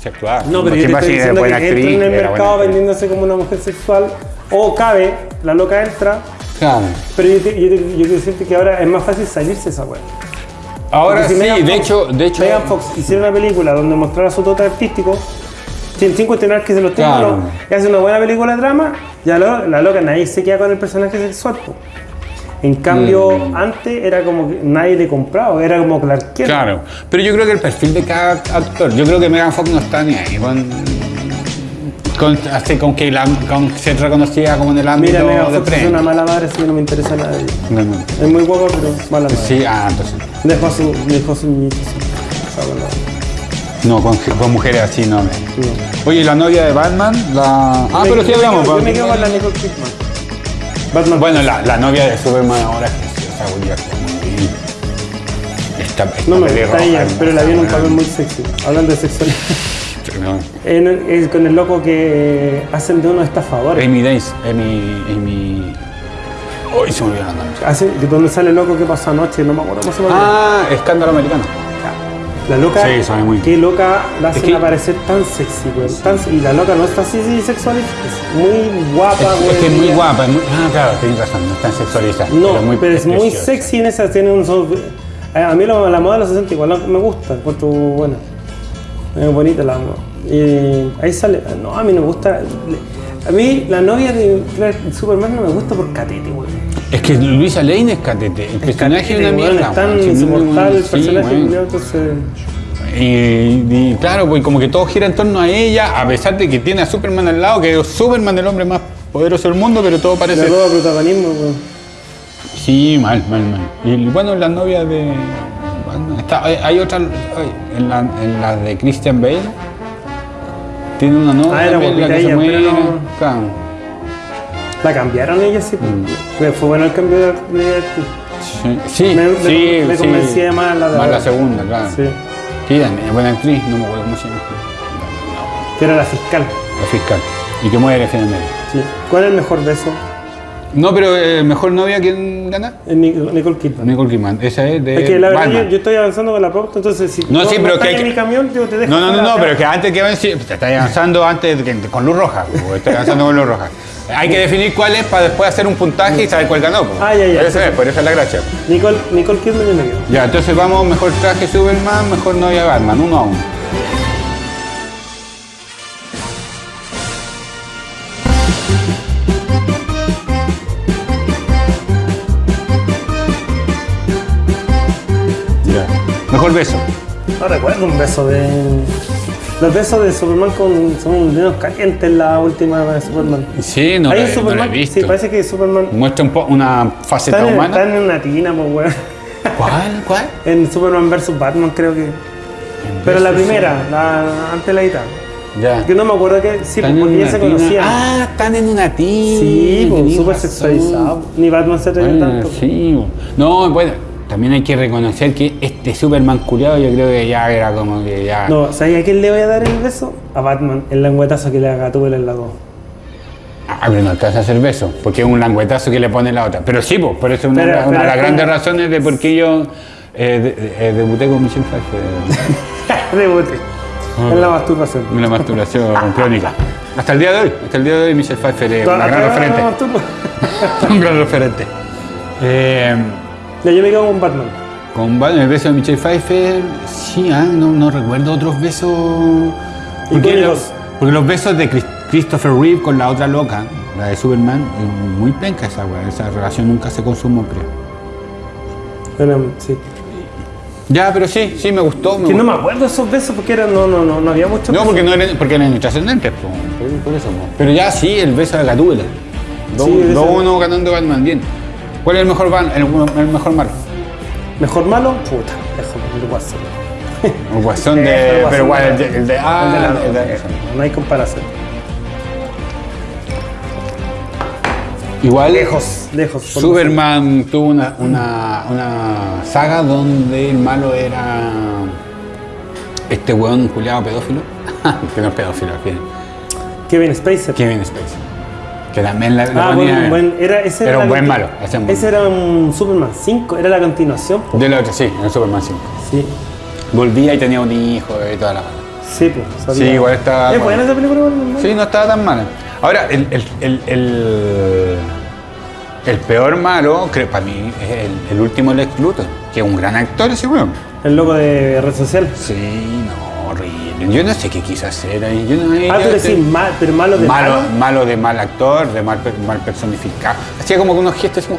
se actúa. No, pero yo Kim te estoy Basinger es diciendo que buena entra actriz, en el mercado actriz. vendiéndose como una mujer sexual, o cabe, la loca entra, Claro. pero yo, te- yo, te- yo quiero decirte que ahora es más fácil salirse de esa weá. Ahora Porque sí, Megan de Fox- hecho, de hecho. Megan Fox hiciera una película donde mostrara su dote artístico, sin, sin cuestionar que se los tenga Claro. y hace una buena película de drama, ya lo- la loca nadie se queda con el personaje sexual. po. En cambio, Mm. antes era como que nadie le compraba, era como Clark. Claro, pero yo creo que el perfil de cada actor, yo creo que Megan Fox no está ni ahí con, con, así, con que la, con ser reconocida como en el ámbito Mira, de Fox es una mala madre, así que no me interesa nada de ella. No, no. Es muy guapa, pero mala madre. Sí, ah, entonces. Dejó a su, dejó a su niñito. No, con, con mujeres así no. No. Oye, la novia de Batman, la. Ah, Me- pero sí yo hablamos. quedo- Yo me quedo con la Nicole Kidman. Batman. Bueno, la, la novia de Superman ahora es preciosa, Esta, esta no me gusta ella, pero la vi en un papel muy sexy. Hablando de sexualidad. No. En- es con el loco que hacen de unos estafadores. Amy Days, Amy. Amy. Uy, se me olvidó la. Hacen, que donde sale el loco que pasó anoche, no me acuerdo cómo se llama. Ah, escándalo americano. La loca, Sí, sabe muy qué loca la hacen que- aparecer tan sexy, güey. Tan- y la loca no está así, sí, sexual, es muy guapa, Es, güey. es que es muy guapa. es muy- ah, claro, tienes razón, no es tan sexualizada. No, pero es muy, preciosa. sexy en esa, tiene un son- A mí la, moda de los 60 igual me gusta, encuentro buena. Es bonita la moda. Y ahí sale, no, a mí no me gusta. A mí la novia de Superman no me gusta por catete, güey. Es que Luisa Lane es catete. El personaje es una Catete, mierda. Es tan weón. Sí, insoportable el sí, personaje, culiao, entonces. Y, y claro, pues como que todo gira en torno a ella, a pesar de que tiene a Superman al lado, que es Superman el hombre más poderoso del mundo, pero todo parece... roba protagonismo, güey. Sí, mal, mal, mal. Y bueno, la novia de... está- hay, otra... en, la, en la de Christian Bale. Tiene una novia Ah, era la que se pero muere. no- Claro. La cambiaron ella, sí. pues. Mm. Fue- bueno el cambio de, de actriz. Sí, sí, Me- me- sí, me sí. convencía más la de Más la segunda, claro. Sí. Sí, buena actriz, no me acuerdo cómo se llama. Que era la fiscal. La fiscal. Y que muere finalmente. Sí. ¿Cuál es el mejor beso? No, pero eh, mejor novia, ¿quién gana? Nic- Nicole Kidman. Nicole Kidman. Esa es de Es que la verdad Batman. yo, yo estoy avanzando con la pauta, entonces si No, sí, pero que hay en que- mi camión, yo te dejo. No, no, no, no, pero que antes que avance, te estás avanzando antes que- con luz roja. Estás avanzando con luz roja. Hay que definir cuál es para después hacer un puntaje y saber cuál ganó. pues. Ah, ya, ya. Por eso es, por eso es la gracia. Nicole, Nicole Kidman me quedo. Ya, entonces vamos, mejor traje Superman, mejor novia Batman, uno a uno. Beso. No recuerdo un beso de. Los besos de Superman con, son menos calientes la última de Superman. Sí, no, Ahí la, en no la Superman, he visto. sí, parece que Superman Muestra un po- una faceta en, humana. está en una tina, pues weón. ¿Cuál? ¿Cuál? En Superman vs Batman creo que. Pero la primera, la antes de la guitarra. Ya. Que no me acuerdo que sí, Están porque ya se conocían. Ah, están en una tina. sí, pues súper sexualizado. Ni Batman se Bueno, tanto. sí. No, bueno, también hay que reconocer que este Superman culiado yo creo que ya era como que ya... No, ¿sabes a quién le voy a dar el beso? A Batman, el lengüetazo que le haga tú en la 2. Ah, pero no alcanza a hacer beso, porque es un languetazo que le pone la otra. Pero sí, pues, por eso una, Pero- una pero de las es grandes razones de por qué yo eh, de- eh, debuté con Michelle Pfeiffer Rebote. Ah. En la masturbación. en la masturbación crónica. Hasta el día de hoy, hasta el día de hoy Michelle Pfeiffer es una gran referente. un gran referente. Eh, Ya, yo me quedo con Batman. Con Batman, el beso de Michelle Pfeiffer, sí, ah, no, no recuerdo otros besos. Porque los, porque los besos de Chris- Christopher Reeve con la otra loca, la de Superman, es muy penca esa weá, esa relación nunca se consumó, creo. Bueno, sí. Ya, pero sí, sí, me gustó. me Que no me acuerdo de esos besos porque eran, no, no, no, no había mucho. No, porque no eran, porque eran intrascendentes, po, por, por eso. po. Pero ya sí, el beso de Gatúbela. Sí, ese- 2-1 ganando Batman, bien. ¿Cuál es el mejor, el, el mejor malo? Mejor malo, puta, mejor el guasón. El guasón El de. guasón Pero igual, el de- de. El de, ah, el de la el de- dos, no hay comparación. Igual. Lejos, lejos. Superman tuvo una, una, una saga donde el malo era este weón culiado pedófilo, que no es pedófilo al fin, lo- Kevin Spacer. Kevin Spacey, que también la, la Ah, ponía- buen, buen, era, ese era era un buen malo, ese buen Ese era un Superman 5, era la continuación. de la otra, sí, en Superman 5. Sí, Volvía y tenía un hijo y toda la mala. sí, pues. Sí, igual estaba. ¿Es buena esa película? ¿no? Sí, no estaba tan mala. Ahora, el, el, el, el, el peor malo, creo, para mí, es el, último Lex Luthor, que es un gran actor ese weón. El loco de red social. Sí, no. Yo no sé qué hacer ahí. Yo no, Ah, te- decís mal, pero malo de malo, malo. malo de mal actor, de mal, mal personificado. Hacía como que unos gestos como.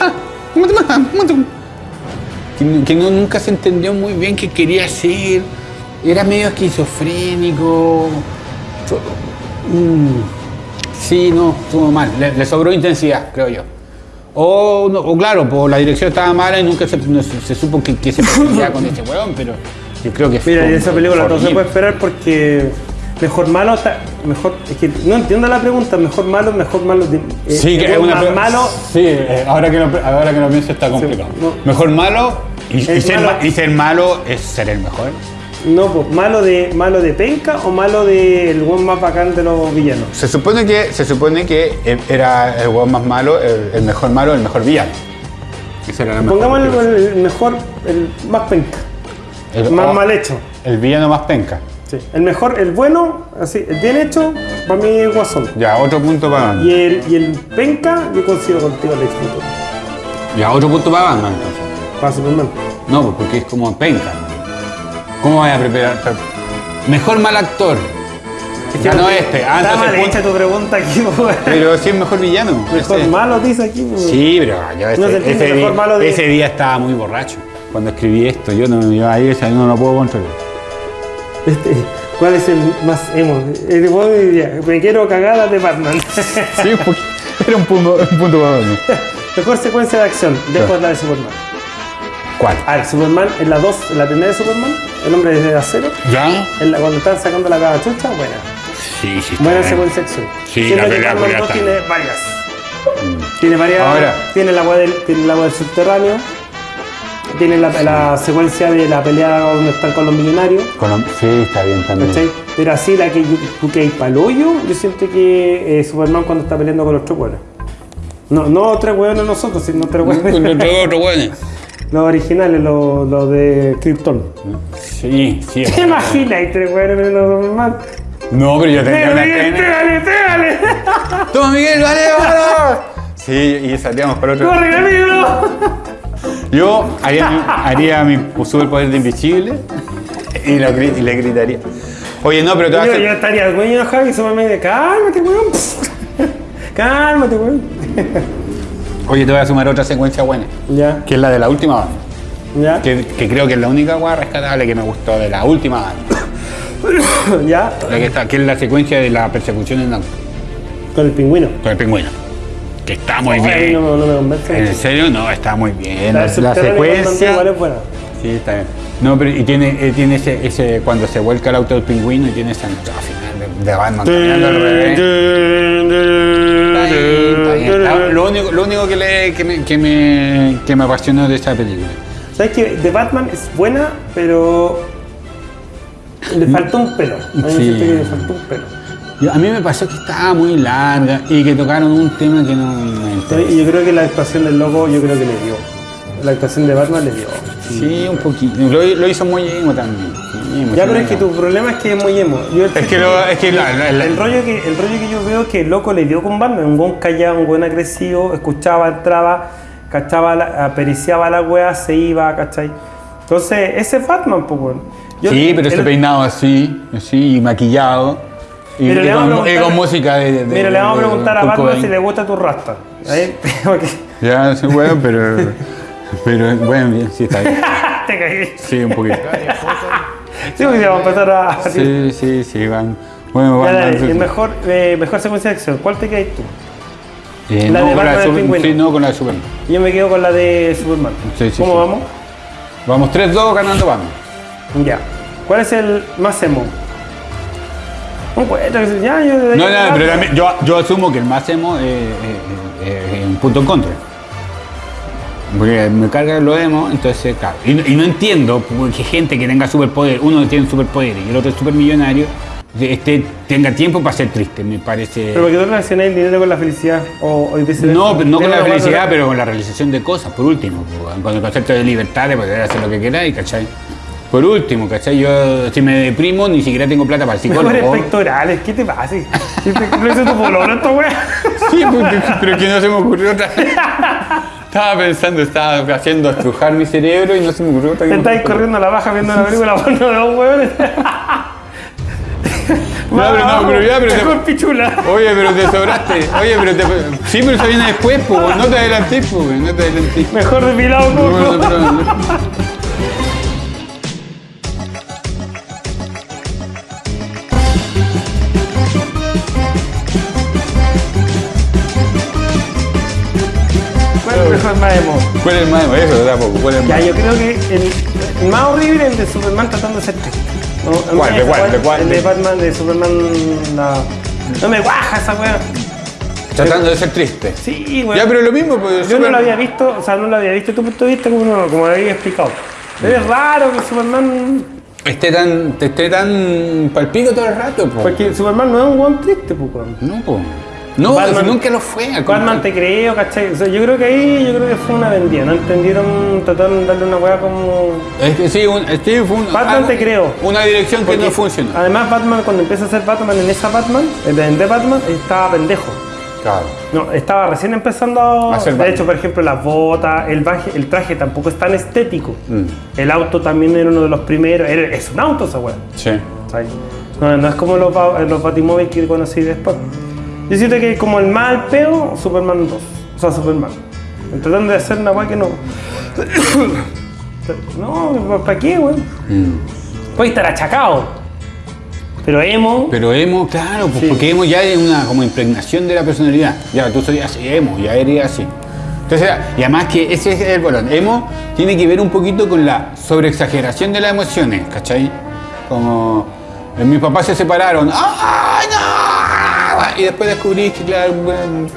"Ah, ¿cómo te llamas? ¿Cómo te-?" Que, que no, nunca se entendió muy bien qué quería hacer. Era medio esquizofrénico. Mm, Sí, no, estuvo mal. Le, le sobró intensidad, creo yo. O, no, o claro, pues la dirección estaba mala y nunca se, no se- se supo que, que se pretendía con ese weón, pero yo creo que. Mira, y esa película no se puede esperar porque mejor malo está. Mejor, es que no entiendo la pregunta, mejor malo, mejor malo. de- eh, Sí, que el es una más malo. Sí, eh, ahora, que lo, ahora que lo pienso está complicado. no. Mejor malo y, ser, malo. ma- y ser malo es ser el mejor. No, pues, malo de malo de penca o malo del buen más bacán de los villanos. Se supone que, se supone que él era el weón más malo, el, el mejor malo, el mejor villano. Pongamos el, el mejor, el más penca. El, Más oh, mal hecho. el villano más penca. Sí. El mejor, el bueno, así, el bien hecho, para mí es Guasón. Ya, otro punto para Batman. Y el, y el penca, yo consigo contigo el Luthor. Ya, otro punto para Batman entonces. Para Superman. No, pues porque es como penca. ¿Cómo vaya a preparar? pre- Mejor mal actor. Ya no este. Ah, Está mal hecha tu pregunta aquí, pues. Pero sí es mejor villano. Mejor malo dice aquí. pues. Sí, pero yo ese, No ese mejor día, malo de- ese día estaba muy borracho. Cuando escribí esto, yo no, yo ahí no lo puedo controlar. Este, ¿Cuál es el más emo? El diría, me quiero cagadas de Batman. Sí, era un punto, un punto para Batman. Mejor secuencia de acción, después Claro. la de Superman. ¿Cuál? A ver, Superman en la 2, en la primera de Superman, el hombre de acero, ¿Ya? en la- cuando están sacando la cabachucha, buena. Sí, sí. Buena secuencia de acción. Sí, Siendo la que pelea 2 está. tiene varias. Tiene varias. Ahora. Tiene la agua del, tiene el agua del subterráneo. Tiene la, la secuencia de la pelea donde están con los millonarios. Sí, está bien también. ¿cachai? Pero así la que yo- tú que hay pa'l hoyo, yo siento que eh, Superman cuando está peleando con los tres hueones. No, no tres hueones nosotros, sino tres hueones. los originales, los, los de Krypton. Sí, sí. ¿Te imaginas? Hay tres hueones en los Superman. No, pero yo tenía una ¡Pégale, tele. pégale, pégale! ¡Toma, Miguel, vale, vale! Sí, y salíamos para otro. ¡Corre, amigo! Yo haría, mi- haría mi superpoder de invisible y, lo y le gritaría. Oye, no, pero te vas a Yo, estaría muy enojado y me dice, cálmate, weón. Cálmate, weón. Oye, te voy a sumar otra secuencia buena, Ya, que es la de la última banda. ya, Que, que creo que es la única guay rescatable que me gustó de la última banda. ya. La que, está, que es la secuencia de la persecución en auto Con el pingüino. con el pingüino. Que está muy Ay, bien. no, no me convence. ¿En mucho. serio? No, está muy bien. La secuencia. Igual es buena. Sí, está bien. No, pero y tiene, eh, tiene ese, ese, cuando se vuelca el auto del pingüino y tiene esa entrada final de, de Batman caminando al revés. Lo único, lo único que, le, que, me, que, me, que me apasionó de esta película. ¿Sabes que The Batman es buena, pero le faltó un pelo? A mí me Sí. que le faltó un pelo. Yo- a mí me pasó que estaba muy larga y que tocaron un tema que no me interesa. Y yo creo que la actuación del loco, yo creo que le dio. La actuación de Batman le dio. Sí, un poquito. Lo, lo hizo muy emo también. Ya, pero es que tu problema es que es muy emo. Yo Es que, lo, es que la, la- la- El rollo, que, el rollo que yo veo es que el loco le dio con Batman, un buen callado, un buen agresivo, escuchaba, entraba, cachaba, la, apericiaba la wea, se iba, ¿cachai? Entonces, ese es Batman, pues, sí, pero ese peinado así, así, y maquillado. Y, Pero y le vamos con, a y con música de. de- Mira, le vamos a preguntar a Batman Cobain. si le gusta tu rasta. Ahí, porque Ya, sí, bueno, pero. pero, bueno, bien, sí, está bien. te caí. Sí, un poquito. Sí, porque vamos a empezar a... Sí, sí, sí, van. Bueno, Ya, van. dale, van- el mejor, eh, mejor secuencia de acción. ¿Cuál te quedas tú? Eh, la no, de con Batman de el Super- pingüino. Sí, no, con la de Superman. Yo me quedo con la de Superman. Sí, sí, ¿Cómo sí. vamos? Vamos 3-2 ganando Batman. Ya. ¿Cuál es el más emo? Ya, yo... No, no, pero también yo, yo asumo que el más emo es, es- es- es un punto en contra. Porque me carga lo emo, entonces, claro. Y, no- y no entiendo qué gente que tenga superpoder, uno tiene superpoder y el otro es supermillonario, este, tenga tiempo para ser triste, me parece. Pero porque tú relacionas el dinero con la felicidad. O, o. No, pero no con la felicidad, pero con la realización de cosas, por último. Con el concepto de libertad, de poder hacer lo que queráis, ¿cachai? Por último, ¿cachai? Yo, si me deprimo, ni siquiera tengo plata para el Mejores psicólogo. pectorales, ¿qué te pasa? ¿Qué te- ¿Lo hizo tu pololo esta wea? Sí, porque- pero que no se me ocurrió otra. Estaba pensando, estaba haciendo estrujar mi cerebro y no se me ocurrió otra Te estáis corriendo a la baja viendo una película porno de dos hueones. pero no, pero ya, pero te- pichula. Oye, pero te sobraste. Oye, pero te. Sí, pero eso viene después, pues. No te adelantes, pues, no te adelantes. Mejor depilado Bueno, coco. pero- ¿Cuál ¿Cuál es el más? Eso. ¿Cuál es el Ya, más? yo creo que el, el más horrible es el de Superman tratando de ser triste. No. ¿De cuál? ¿De cuál? El de ¿De- Batman, de Superman. la- No me guaja esa wea. Tratando de ser triste. Sí, weón. Ya, pero lo mismo, pues. Yo no Super- lo había visto, o sea, no lo había visto tu punto de vista como, no- como lo había explicado. Pero es raro que Superman. Esté tan, esté tan palpico todo el rato, pues. Porque Superman no es un weón triste, pues. No, pues. No, Batman- nunca lo fue. Batman te creo, ¿cachai? O sea, yo creo que ahí yo creo que fue una vendida, no entendieron, trataron de darle una weá como. Es que sí, un, sí, fue un- Batman algo- te creo. Una dirección que no funcionó. Además, Batman, cuando empieza a ser Batman en esa Batman, en The Batman, estaba pendejo. Claro. No, estaba recién empezando a. Ser de Batman. hecho, por ejemplo, las botas, el, baje- el traje tampoco es tan estético. Mm. El auto también era uno de los primeros. era- es un auto esa weá. Sí. ¿sabes? No, no es como los, los batimóviles que conocí después. Yo siento que como el mal peo, Superman 2. O sea, Superman. Tratando de hacer una weá que no. no, ¿para qué, weón? Puede estar achacado. Pero emo. Pero emo, claro, pues, Sí. porque emo ya es una como impregnación de la personalidad. Ya, tú así, emo, ya eres así. Entonces, y además que ese es el bolón. Emo tiene que ver un poquito con la sobreexageración de las emociones, ¿cachai? Como eh, mis papás se separaron. ¡Ay, no! Y después descubrí que, claro, bueno,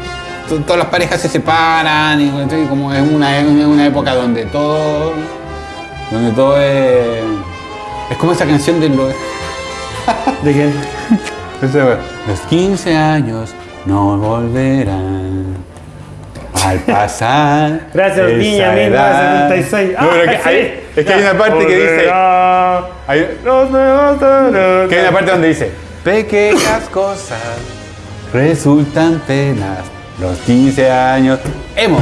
to- todas las parejas se separan y como es una, es una época donde todo, donde todo es, es como esa canción de los ¿De qué? los 15 años no volverán al pasar. Gracias, esa niña, edad. 1976. No, pero que Ah, sí. hay- es que hay una parte que dice. Hay, hay una parte donde dice: Pequeñas cosas resultan penas. Los 15 años. Emo.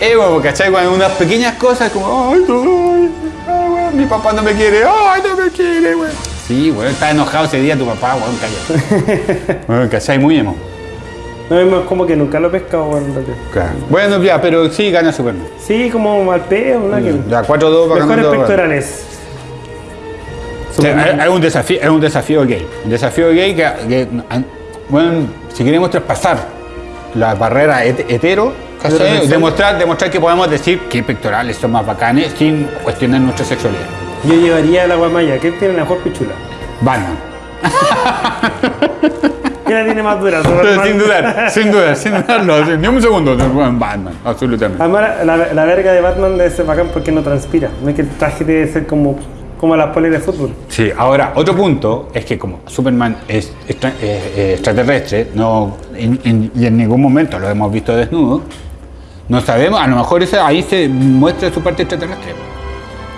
Emo, ¿cachai? Cuando unas pequeñas cosas como. Ay, no, ay, weón, mi papá no me quiere. Ay, no me quiere, güey. Sí, güey, está enojado ese día tu papá, weón, cállate. Bueno, ¿cachai? Muy emo. No, es como que nunca lo he pescado, weón. Claro. Bueno, ya, pero sí gana Superman. Sí, como mal peo, ¿no? Que- Ya, 4-2 va Mejores pectorales. O sea, es, es un desafío, es un desafío gay. Un desafío gay que, que, bueno, si queremos traspasar la barrera het- hetero, ¿cachai? Heterosexual. demostrar, demostrar que podemos decir que pectorales son más bacanes sin cuestionar nuestra sexualidad. Yo llevaría a la guamaya. ¿Qué tiene la mejor pichula? Batman. ¿Quién la tiene más dura? Sin dudar, sin dudar, sin dudarlo, ni un segundo. Batman, absolutamente. Además, la, la verga de Batman debe ser bacán porque no transpira. No es que el traje debe ser como, como las poleras de fútbol. Sí, ahora, otro punto es que como Superman es, extra- es- es extraterrestre, no, en- en- y en ningún momento lo hemos visto desnudo, no sabemos, a lo mejor ahí se muestra su parte extraterrestre.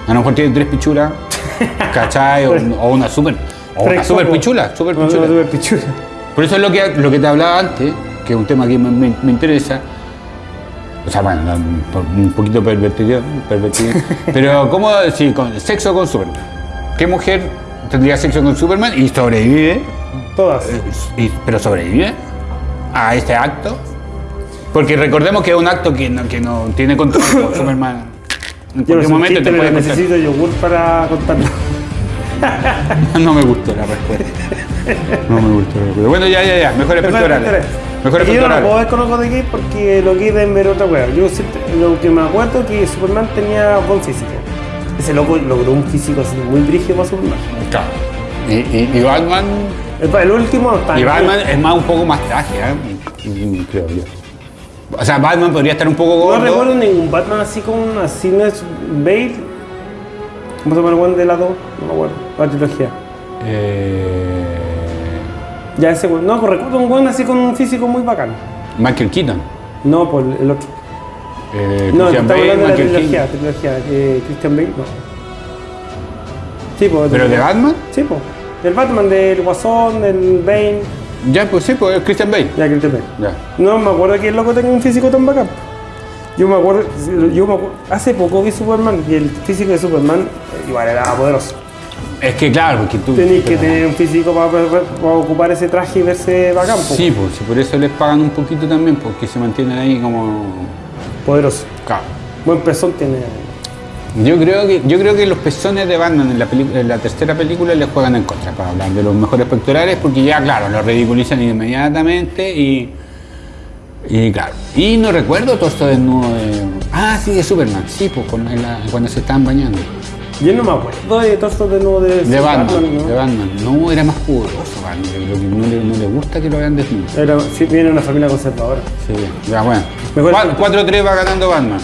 A lo mejor tiene tres pichulas, ¿cachai? O, o una super, o una super pichula, super Una pichula. super pichula. Por eso es lo que, lo que te hablaba antes, que es un tema que me, me- me interesa. O sea, bueno, un poquito pervertido, pervertido. pero ¿cómo si con sexo con Superman? ¿Qué mujer tendría sexo con Superman y sobrevive? Todas. y- pero sobrevive a este acto? Porque recordemos que es un acto que no, que no tiene control con Superman. En cualquier momento chiste, te puede necesito yogur para contarlo. No me gustó la respuesta. No me gustó la respuesta. Bueno, ya, ya, ya. Mejores pectorales. Mejores Es que yo no puedo ver con ojos de gay porque lo gay deben ver otra wea. Yo siento- lo que me acuerdo que Superman tenía buen físico. Ese loco logró un físico así muy brígido para Superman. Claro. Y, y- y Batman. El, el último no está. Y Batman es más un poco más traje, ¿eh? Creo yo. O sea, Batman podría estar un poco No recuerdo ningún Batman así con así no es Bale. ¿Cómo se llama el buen de la 2? No me acuerdo. La trilogía. Eh, Ya ese weón. No, recuerdo un buen así con un físico muy bacán. Michael Keaton. No, por el otro. Eh, No, estamos Bale, hablando de la trilogía, trilogía. Eh, Christian Bale, no. Sí, pues. ¿Pero de Batman? Sí, pues. Del Batman, del Guasón, del Bane. Ya, pues sí, pues es Christian Bale. Ya, Christian Bale. Ya. No me acuerdo que el loco tenga un físico tan bacán. Yo me acuerdo, yo me acuerdo, hace poco vi Superman y el físico de Superman eh, igual era poderoso. Es que claro, porque tú. Tenéis que tener un físico para, para ocupar ese traje y verse bacán. Sí, pues por eso les pagan un poquito también, porque se mantienen ahí como. poderoso. Claro. Buen pezón tiene. Yo creo que yo creo que los pezones de Batman en la, en la tercera película les juegan en contra para hablar de los mejores pectorales porque ya claro lo ridiculizan inmediatamente y y claro y no recuerdo todo esto desnudo de ah sí de Superman sí pues con- en la- cuando se estaban bañando Yo no me acuerdo de todo esto de nuevo de, de Batman, ¿no? de Batman no era más pudoroso Batman yo creo que no le, no le gusta que lo vean desnudo Era, sí, viene una familia conservadora. sí ya bueno Mejor- Cua- 4-3 va ganando Batman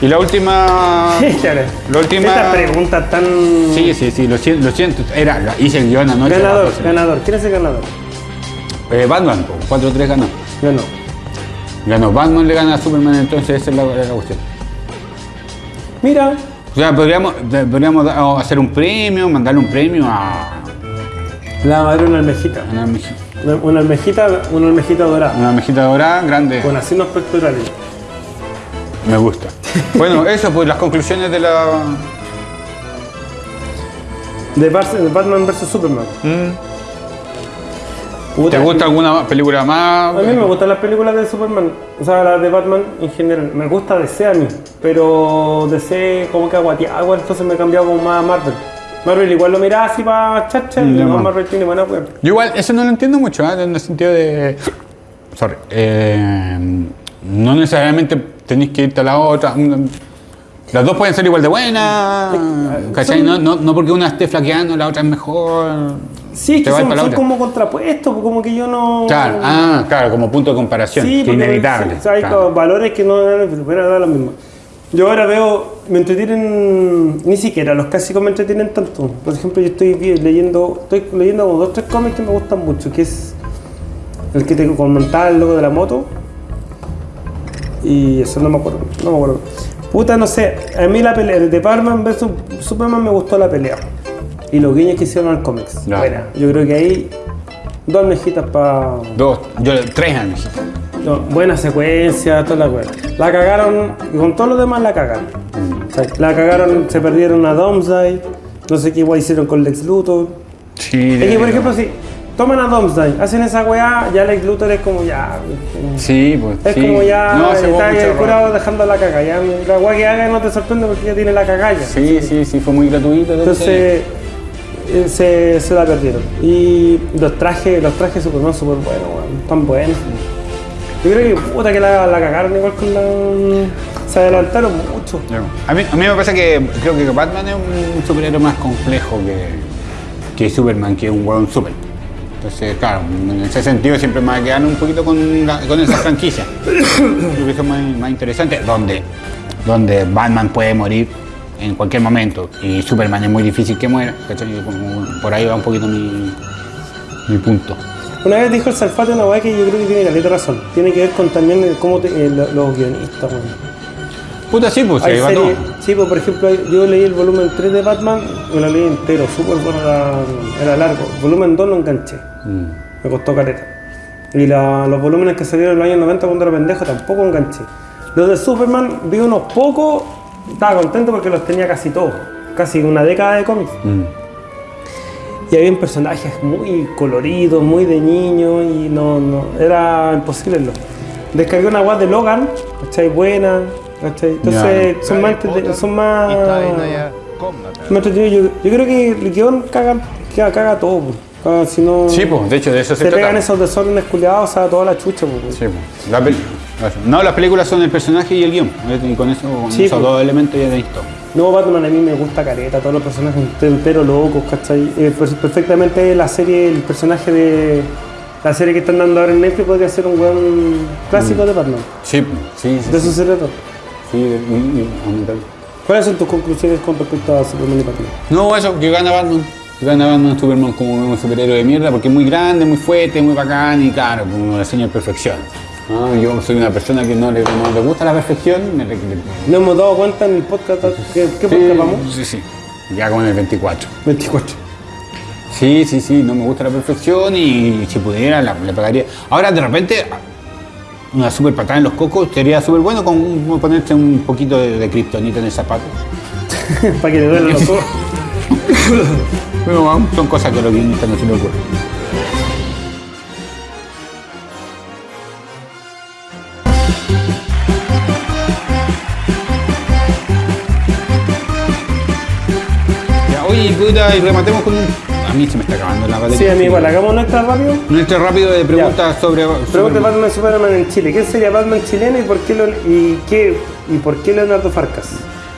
y la última la última Esta pregunta tan. Sí, sí, sí, lo siento, lo siento. Era, hice el guion anoche. Ganador, ganador. ¿Quién es el ganador? Eh, Batman, po, 4-3 ganó. Ganó. Ganó Batman, le gana a Superman, entonces esa es la, la cuestión. Mira, sea, podríamos, podríamos hacer un premio, mandarle un premio a la madre una almejita. una almejita, Una, una almejita, una almejita dorada. una almejita dorada grande. Con asinos pectorales. Me gusta. Bueno, eso, pues las conclusiones de la. De, Batman vs Superman. Puta, ¿Te gusta alguna película más? A mí me gustan las películas de Superman, o sea, las de Batman en general. Me gusta DC a mí, pero DC como que aguateaba, entonces me he cambiado como más a Marvel. Marvel igual lo miraba así para chacha y Mm, no. Marvel tiene buena web. Yo igual, eso no lo entiendo mucho, ¿eh? en el sentido de. Sorry. eh, no necesariamente tenéis que irte a la otra. Las dos pueden ser igual de buenas. ¿Cachai? No, no, no porque una esté flaqueando, la otra es mejor. Sí, que son, son como contrapuestos, como que yo no... Claro, ah, claro, como punto de comparación. Sí, que inevitable. sí, o sea, hay claro. valores que no van a dar lo mismo. Yo ahora veo, me entretienen, ni siquiera los clásicos me entretienen tanto. Por ejemplo, yo estoy leyendo, estoy leyendo como dos tres cómics que me gustan mucho, que es el que te comentaba, el logo de la moto. Y eso no me acuerdo, no me acuerdo. Puta, no sé, a mí la pelea de Batman vs Superman me gustó la pelea. Y los guiños que hicieron al cómics. Ya. Buena. Yo creo que ahí dos mejitas para Dos, yo tres años. no, buena secuencia, toda la wea. La cagaron, y con todo lo demás la cagaron. O sea, la cagaron, se perdieron a Domsday, no sé qué igual hicieron con Lex Luthor. Sí, Es que, por ejemplo, si toman a Domsday, hacen esa weá, ya Lex Luthor es como ya. Sí, pues. Es sí. como ya No, está error. curado dejando la caga. Ya, la weá que haga no te sorprende porque ya tiene la cagalla. Sí, sí, sí, fue muy gratuito. Entonces eh, se, se la perdieron. Y los trajes, los trajes Superman súper buenos, weón, tan buenos. Yo creo que puta que la, cagaron igual con la. Se adelantaron mucho. A mí, a mí me pasa que creo que Batman es un superhéroe más complejo que, que Superman, que es un hueón super. Entonces, claro, en ese sentido siempre me va a quedar un poquito con, con esa franquicia. Creo que es más, más interesante, donde, donde Batman puede morir en cualquier momento y Superman es muy difícil que muera. ¿cachai? Por ahí va un poquito mi, mi punto. Una vez dijo el Salfate una weá que yo creo que tiene caleta razón. Tiene que ver con también el cómo te- eh, lo- los guionistas, weón. Puta, sí, pues ahí va todo. sí, pues por ejemplo, yo leí el volumen 3 de Batman, me lo leí entero, súper bueno, era, era largo. Volumen 2 lo enganché, Mm. me costó caleta. Y la- los volúmenes que salieron en los años 90 cuando era pendejo tampoco enganché. Los de Superman vi unos pocos, estaba contento porque los tenía casi todos, casi una década de cómics. Mm. Y había personajes muy coloridos, muy de niño y no, no era imposible. Lo. Descargué una web de Logan, ¿cachai? Buena, ¿cachai? Entonces son más, entrete- son más, más entretenidos. Yo, yo creo que el guion caga, caga, caga todo. Caga, si no Sí, pues, de hecho, de eso se, se trata. pegan esos desórdenes culiados a toda la chucha. po. Sí, pues. La no, las películas son el personaje y el guion. Y con eso, con Sí, esos pues. dos elementos ya tenéis todo. No, Batman a mí me gusta careta, todos los personajes entero locos, ¿cachai? Eh, per- perfectamente la serie, el personaje de la serie que están dando ahora en Netflix podría ser un weón clásico de Batman. Sí, sí, sí. De eso se trata. sí, aumentar. ¿Cuáles son tus conclusiones con respecto a Superman y Batman? No, eso, que gana Batman. Que gana Batman Superman como un superhéroe de mierda porque es muy grande, muy fuerte, muy bacán y claro, como lo enseña perfección. Ah, yo soy una persona que no le, no le gusta la perfección. me- le- le- Nos hemos dado cuenta en el podcast, ¿qué, qué sí, podcast vamos? Sí, sí. Ya con el 24. 24. Sí, sí, sí, no me gusta la perfección y si pudiera la- le pagaría. Ahora de repente una super patada en los cocos sería súper bueno con ponerte un poquito de, de kriptonita en el zapato. Para que le duelen los ojos. Pero bueno, son cosas que los guionistas no se les ocurre. Y rematemos con un... A mí se me está acabando la batería. Sí, a mí igual, hagamos nuestra rápido. Nuestro rápido de preguntas sobre... Pregunta sobre- Batman Superman en Chile. ¿Quién sería Batman chileno y por qué, lo- y qué, y por qué Leonardo Farcas?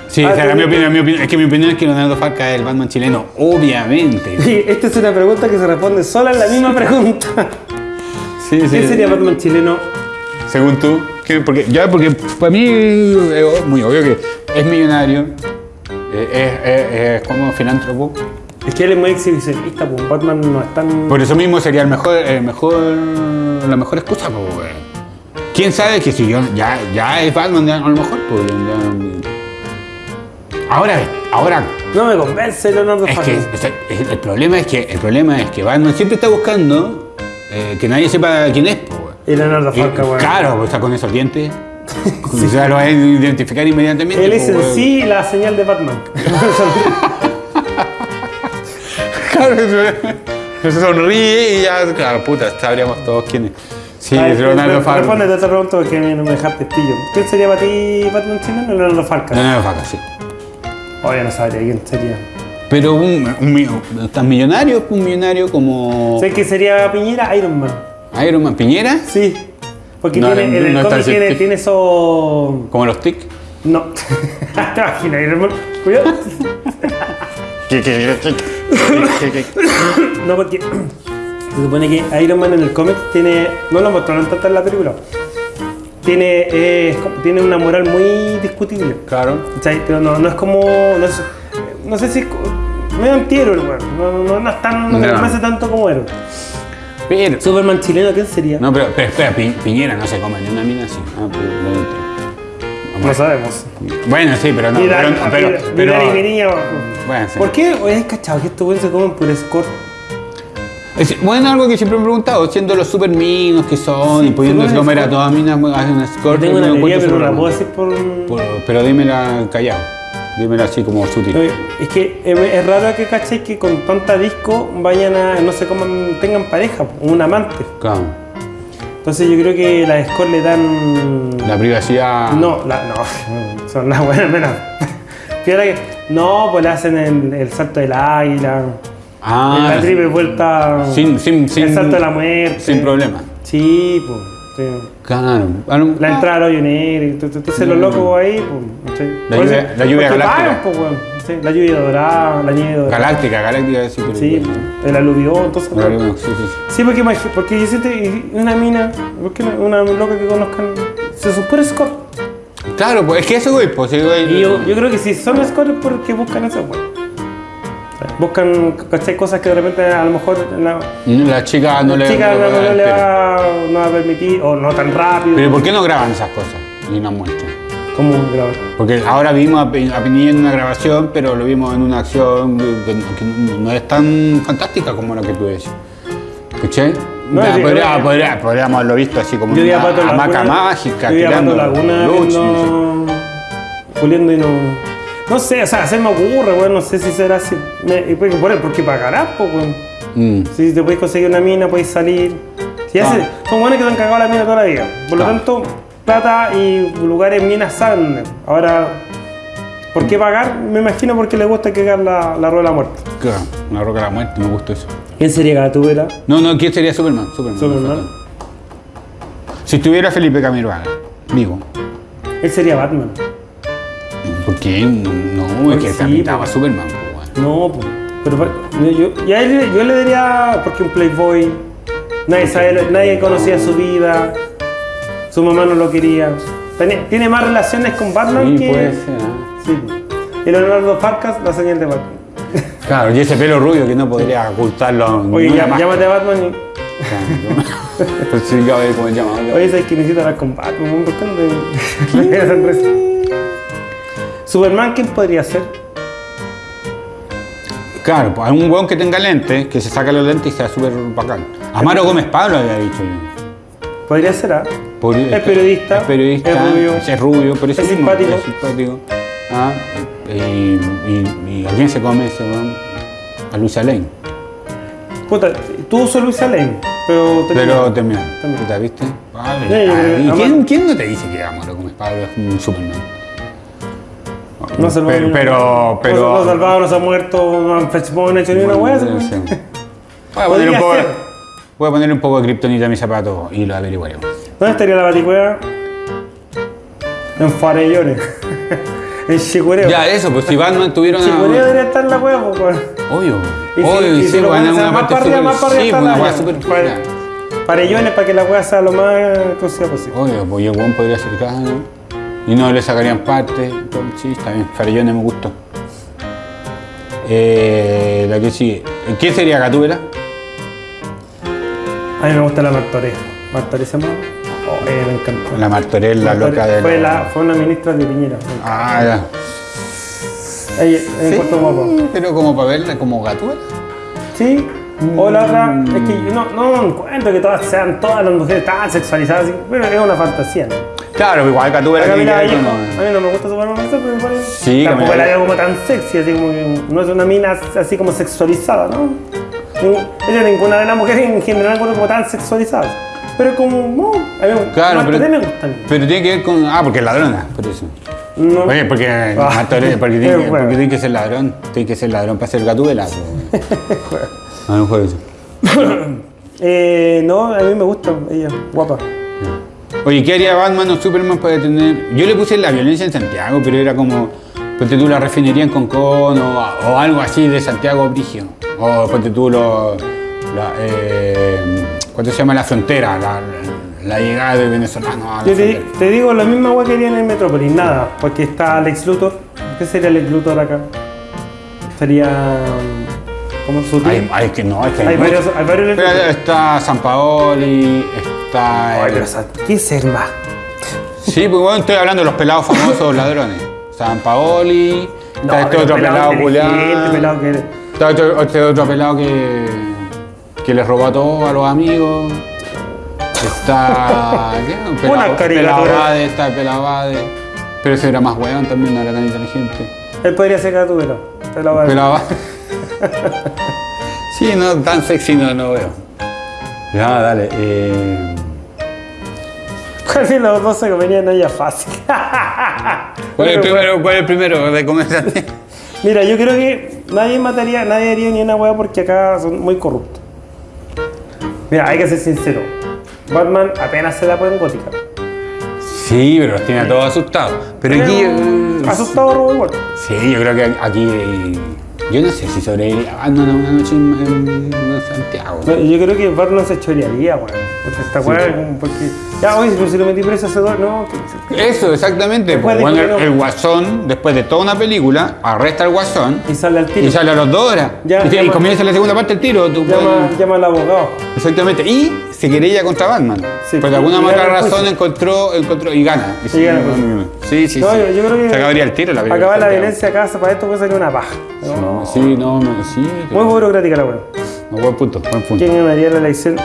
Sí, Ah, o sea, tú- mi opinión, mi opinión- es que mi opinión es que Leonardo Farca es el Batman chileno, obviamente. Sí, esta es una pregunta que se responde sola en la misma pregunta. Sí, ¿Quién sería Batman chileno? Según tú, ¿qué? porque ya porque para mí es muy obvio que es millonario, eh, es, es- es como filántropo, Es que él es muy exhibicionista, pues Batman no es tan. Por eso mismo sería el mejor, el mejor, la mejor excusa, pues. ¿Quién sabe que si yo ya, ya es Batman, ya, a lo mejor, pues, ya- Ahora, ahora, No me convence Leonardo es que o sea, el, problema es que el problema es que Batman siempre está buscando eh, que nadie sepa quién es, pues. Y Leonardo weón. Claro, pues, está con esos dientes. O sea, lo va a identificar inmediatamente. Él es en sí la señal de Batman. Claro, se, sonríe y ya, claro, puta, sabríamos todos quién es. Sí, A ver, es Leonardo re- Farkas. Respóndete, te pregunto mí no me dejaste pillo. ¿Quién sería para ti Batman chileno? Leonardo Farkas. Leonardo Farkas, sí. Oye, no sabría quién sería. Pero un, un, tan millonario, un millonario como ¿Sabes quién sería Piñera? Iron Man. Iron Man Piñera, Sí. Porque No, tiene, en el no cómic tiene, tiene eso. como los TIC. No. ¿Te imaginas, Iron Man? Cuidado. No, porque se supone que Iron Man en el cómic tiene. No lo mostraron tanto en la película. Tiene, eh, tiene una moral muy discutible. Claro. ¿cachai? Pero no, no es como. No, es- no sé si. es medio antihéroe. No, no, no es tan. No. No. me hace tanto como héroe. Pero, Superman chileno, ¿quién sería? no, pero, pero espera, Pi- Piñera no se come ni una mina así. Ah, pero, no, No sabemos. Bueno, sí, pero no. Pero, pero, pero- Bueno, sí. ¿Por qué? Oye, ¿has cachado que estos weones se comen por score? Es, bueno, algo que siempre me he preguntado, siendo los super minos que son y pudiéndose sí, comer a todas minas, hacen un score. Tengo una me pero no la puedo decir por. Por- Pero dímela callado. Dímela así como sutil. Es que es raro que cachéis que con tanta disco vayan a. no se coman, tengan pareja, un amante. Claro. Entonces yo creo que las score le dan. La privacidad. No, la, no, son las buenas menos. Que. No, pues le hacen el, el salto del águila. Ah, la triple vuelta. Sin, sin, sin, el salto de la muerte. sin problema. Sí, pues. sí. Claro. Ah, La entrada tú- tú- tú- los locos ahí, pues. ¿sí? La lluvia- la lluvia porque galáctica. pagan, pues, sí, La lluvia dorada, la nieve dorada. Galáctica, galáctica sí, pero Sí, el aluvión, entonces. Pero bueno, sí, sí, sí. Porque, porque yo siento una mina, ¿por qué no? una loca que conozcan, se supone score. Claro, pues es que eso, güey, pues sí, güey. Y yo, yo creo que si son scores es porque buscan eso, pues. Buscan, ¿cachai? Cosas que de repente a lo mejor la, La chica no la le. chica no no, le- no va, no va a permitir, o no tan rápido. Pero ¿por qué no graban esas cosas y nos muestran? ¿Cómo grabar? Porque ahora vimos a Piñera en una grabación, pero lo vimos en una acción que, que no es tan fantástica como la que tú decís. ¿Escuché? No, Ya, sí, podría- no, podría- podríamos haberlo visto así como Yo una hamaca mágica, yo tirando Laguna luz, no puliendo y no. No sé, o sea, se me ocurre, weón, no sé si será así. Me, pues, por, porque pagarás, pues, weón. Mm. Si te puedes conseguir una mina, puedes salir. Si Ah. hace- son buenos que te han cagado la mina toda la vida. Por lo Ah. tanto, plata y lugares minas saben. Ahora, ¿por qué pagar? Me imagino porque le gusta cagar la, la rueda de la muerte. Claro, una roca de la muerte, me gustó eso. ¿Quién sería Gatúbela? No, no, ¿quién sería Superman? Superman. Superman. Si estuviera Felipe Camiroaga, vivo. Él sería Batman. ¿Por qué? No, no es que Sí, está pintado a pues. Superman, pues. No, pues. Pero yo, él, yo le diría, porque un playboy, nadie, sabe, nadie conocía su vida, su mamá no lo quería. Tiene, tiene más relaciones con Batman Sí, que. puede ser. ¿eh? Sí. Y Leonardo Farcas, la señal de Batman. Claro, y ese pelo rubio que no podría ocultarlo. Oye, ya, llámate a Batman y. Claro, Pues sí, a ver cómo se llama. Oye, sabes que necesito hablar con Batman, ¿por qué no te-? Superman, ¿quién podría ser? Claro, pues hay un weón que tenga lentes, que se saca los lentes y sea súper bacán. Amaro Gómez Pablo había dicho yo. Podría ser, ¿ah? Es periodista, Es periodista. es rubio. Es rubio, por eso Es mismo, simpático. Es simpático. Ah, y, y- y a quién se come ese weón? A Luisa Lane. Puta, tú sos Luisa Lane, pero te Pero también. También. ¿Puta, viste? Vale. Sí, yo Ah, ¿y quién, quién no te dice que Amaro Gómez Pablo es un Superman? No se lo pero, pero, pero, No se ha salvado, no se ha muerto, no han no hecho ni una hueá. Voy a, poner un poco, voy a poner un poco de kriptonita a mis zapatos y lo averiguaremos. ¿Dónde estaría la baticueva? En Farellones. en Chicureo. Ya, eso, pues si Batman En una. Chicureo debería estar la hueá, pues. Obvio. Y si- Obvio, y sí, si lo bueno, pones una más parte para arriba, súper- más para Sí, una la hueá súper. Farellones para que la hueá sea lo más exclusiva posible. Obvio, pues weón podría ser cano y no le sacarían parte. entonces, Sí, está bien, Farellones me gustó. Eh, la que sigue. ¿Quién sería Gatúbela? A mí me gusta la Martorell. ¿Martorell se llama? Oh, eh, me encantó. La Martorell, la loca de. fue, la, fue una ministra de Piñera. Ah, ya. Ella, en Puerto Guapo. Pero como para verla como Gatúbela. Sí. O la otra, es que yo no, no encuentro que todas sean todas las mujeres tan sexualizadas, pero es una fantasía. ¿no? Claro, igual Gatúbela La tiene que ver con- a mí no me gusta su forma ser, pero igual Sí, tampoco Camila la veo como tan sexy, así como que no es una mina así como sexualizada, ¿no? Ella ninguna de las mujeres en general como tan sexualizadas. Pero como, no, a mí me- Claro, pero, me gusta pero tiene que ver con. Ah, porque es ladrona, por eso. No. Oye, porque, Ah. Porque, tiene, que- Es bueno. porque tiene que ser ladrón. Tiene que ser ladrón para ser Gatúbela. A lo mejor eso. Eh, no, a mí me gusta ella, guapa. Oye, ¿qué haría Batman o Superman para detener? Yo le puse la violencia en Santiago, pero era como, ponte tú la refinería en Concón o, o algo así de Santiago Brigio. O ponte tú lo, la, eh, ¿cuánto se llama la frontera? La, la llegada de venezolanos a la Yo te, te digo, la misma agua que haría en el Metrópolis, nada, porque está Alex Luthor. ¿Qué sería Alex Luthor acá? Sería. ¿Cómo su Hay, hay que no, es que Hay muchos. varios- hay varios Pero está San Paoli, está. Ay, el- pero, ¿qué ser más? Sí, pues bueno, estoy hablando de los pelados famosos ladrones. San Paoli, está este otro pelado que. Está otro, este otro pelado que, que le robó a todos a los amigos. Está. ¿qué? Un Una pelado, caricatura. pelado Bade, está el pelado Bade. Pero ese era más hueón también, no era tan inteligente. Él podría ser Gatúbela. Te lo voy a decir. Pelado Bade. sí, no, tan sexy no, no veo. Ya, dale. Eh, ¿Cuál de los dos se venían a ella fácil? ¿cuál, es el primero, ¿Cuál es el primero de comenzar? Mira, yo creo que nadie mataría, nadie haría ni una hueá porque acá son muy corruptos. Mira, hay que ser sincero. Batman apenas se la puede en gótica. sí, pero los tiene a todos asustados. Pero aquí. eh, Asustado robo igual. Sí, yo creo que aquí. eh, Yo no sé si sobreviviría Batman a una noche en, en- en Santiago. No, Yo creo que Batman se chorearía, weón. Porque esta weá es como porque. Ya, oye, pero si lo metí preso hace dos, no. Eso, exactamente. Después de Bueno, que el, no- el guasón, después de toda una película, arresta al guasón Y sale al tiro. y sale a los dos horas. Ya, y, y llama- comienza la segunda parte del tiro. tú Llama, llama al abogado. Exactamente. Y se querella contra Batman. Sí, Por alguna y gana otra el razón juicio. encontró, encontró y gana. Y Y gana el juicio. Sí, sí, No, sí. yo, yo creo que. Se acabaría el tiro la película. Acabar la violencia acá, para esto puede salir una paja. No, Sí, no, no, sí. Muy burocrática la weá. No, buen punto, buen punto. ¿Quién ganaría la elección?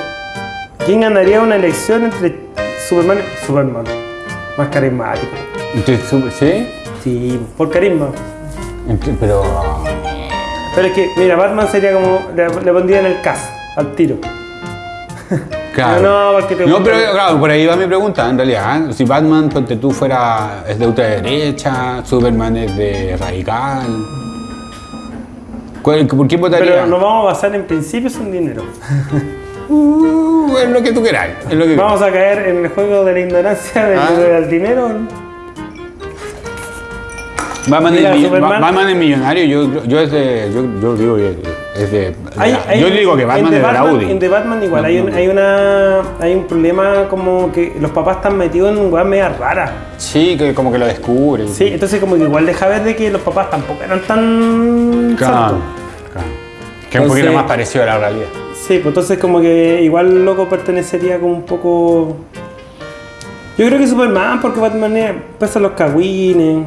¿Quién ganaría una elección entre Superman Superman? Más carismático. ¿Sí? Sí, por carisma. Pero. Pero es que, mira, Batman sería como. Le, le pondría en el cast, al tiro. Claro. No, porque te No, pero claro, por ahí va mi pregunta, en realidad. ¿eh? Si Batman, ponte tú, fuera. es de ultraderecha, Superman es de radical. ¿Cuál- ¿Por quién votaría? Pero nos vamos a basar en principios en dinero. Uh, es lo que tú queráis. Es lo que Vamos a caer en el juego de la ignorancia del, Ah. del dinero. Batman, es, Batman es millonario, yo, yo es de. Yo, yo digo que es de. Hay- hay- yo digo que Batman es de la Audi. En The Batman igual, No, hay, un, no. hay, una, hay un problema como que los papás están metidos en weas media raras. Sí, que como que lo descubre. Sí, entonces como que igual deja ver de que los papás tampoco eran tan Claro, claro. Que es un poquito más parecido a la realidad. Sí, pues entonces como que igual loco pertenecería como un poco... Yo creo que Superman, porque Batman es- pesa los cagüines,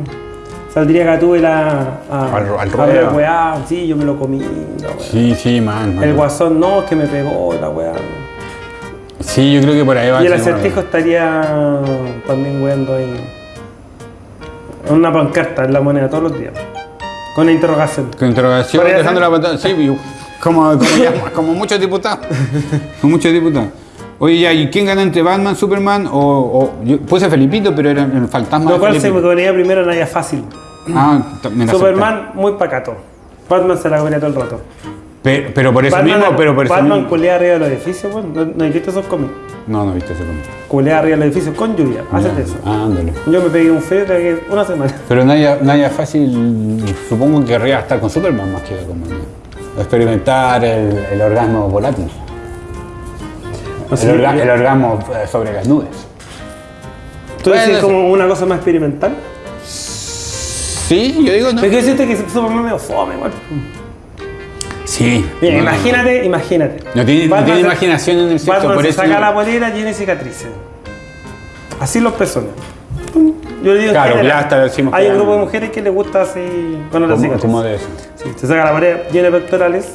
saldría Gatúbela a, Al- al a ver weá, sí, yo me lo comí, la weá. Sí, sí, man. man. El guasón, no, es que me pegó, la weá. Sí, yo creo que por ahí va. Y el acertijo estaría también weando ahí. Una pancarta en la moneda todos los días. Con una interrogación. Con interrogación, ¿Podría dejando la pantalla. Sí, como, como, ya- como muchos diputados. Como muchos diputados. Oye, ya, ¿y quién gana entre Batman, Superman o. o yo puse Felipito, pero era el fantasma. Lo de cual se me ponía primero en fácil. Ah, Superman muy pacato. Batman se la comía todo el rato. Pero, pero por eso Batman, mismo, pero por eso Batman mismo. culea arriba de los edificios, weón. ¿No, no has visto esos cómics? No, no viste ese cómic. Culea arriba de los edificios con lluvia. Hacete eso. Ah, ándale. Yo me pegué un feo de una semana. Pero Naya, Naya Fácil, supongo que querría estar con Superman más que con Batman. Experimentar el, el orgasmo volátil. El, orga- yo- el orgasmo eh, sobre las nubes. ¿Tú Bueno, decís como una cosa más experimental? Sí, yo digo no. Es que siento que Superman medio fome, igual. Sí. Mira, no, no, imagínate, imagínate. No tiene, no Batman tiene se- imaginación en el sexo, por se eso. saca la polera de cicatrices. Así los personas. Yo le digo Claro, general. decimos Hay un grupo de mujeres que les gusta así con las ¿Cómo, cicatrices. cómo de eso? Sí, se saca la polera llena de pectorales.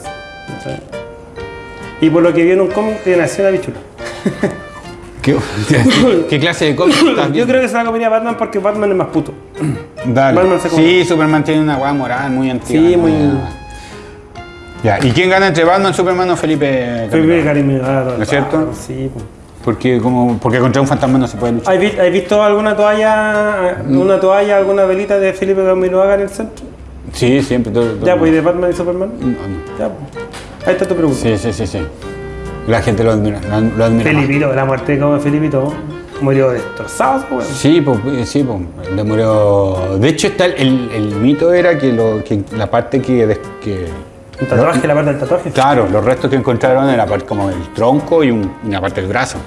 Y por lo que vi en un cómic te nació una bichula. ¿Qué, qué clase de cómic estás Yo creo que se la comería Batman porque Batman es más puto. Dale. Batman se. Sí, Superman tiene una weá moral muy antigua. Sí, muy- Ya, ¿y quién gana entre Batman, Superman o Felipe? Felipe Camiroaga? Cariño, ¿No es cierto? Sí. pues. Porque, como, porque contra un fantasma no se puede luchar. ¿Has vi- has visto alguna toalla, Mm. una toalla, alguna velita de Felipe Camiroaga en el centro? Sí, siempre. Todo, todo- Ya, pues, ¿y de Batman y Superman? No, no. Ya, pues. Ahí está tu pregunta. Sí, sí, sí, sí. La gente lo admira. Lo, admira más. Felipito, la muerte como Felipito, murió destrozado, weón. Sí, pues, sí, pues, le murió. De hecho, está el, el- el mito era que, lo, que la parte que, que Un tatuaje, la parte del tatuaje. Claro, los restos que encontraron era como el tronco y un- una parte del brazo.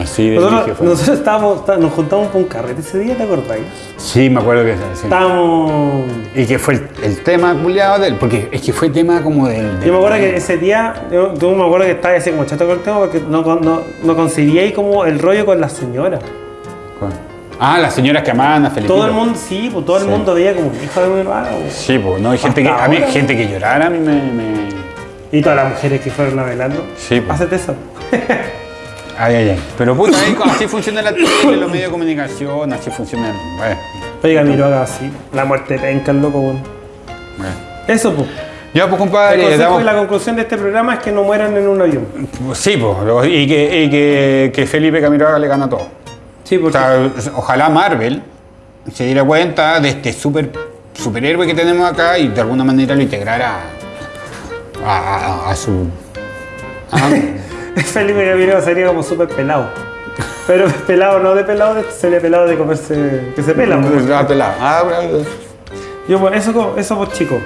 Así de Nosotros, nosotros estábamos, está- nos juntamos para un carrete ese día, ¿te acordás? Sí, me acuerdo que sí. Estábamos. Y que fue el, el tema culiado de él, porque es que fue tema como del. Yo me acuerdo que ese día, yo, yo me acuerdo que estaba así como chato con el tema porque no, no, no concebíais como el rollo con la señora. ¿Cuál? Ah, las señoras que amaban a Felipe. Todo el mundo, sí, pues todo el Sí. mundo veía como hijo de mi hermano. pues. Sí, pues, no, hay gente que, a mí, gente que llorara a mí me. me- Y todas las mujeres que fueron navegando. Sí, pues. Hacete eso. Ay, ay, ay. Pero puta, así funciona la tele, los medios de comunicación, así funciona. Bueno, Oiga, miro haga así. La muerte penca, el loco, bueno. Eso, pues. Ya, pues, El compadre, consejo damos- y la conclusión de este programa es que no mueran en un avión. Sí, pues, y, que, y que, que Felipe Camiroaga le gana todo. Sí, O porque. sea, ojalá Marvel se diera cuenta de este super, superhéroe que tenemos acá y de alguna manera lo integrara a, a- a su. a- Felipe Gaviria sería como súper pelado. Pero pelado no de pelado, sería pelado de comerse. que se pela. pues. Ah, pelado. Ah, bravo. Yo, pues, eso, eso pues, chicos.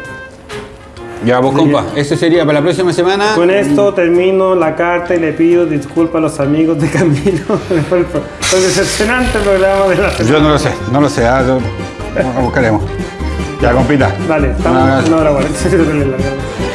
Ya, vos, compa, ese sería para la próxima semana. Con esto termino la carta y le pido disculpas a los amigos de Camilo por el, decepcionante programa de la semana. Yo no lo sé, no lo sé. ah, yo- lo buscaremos. Ya, compita. Dale, Un estamos en una hora.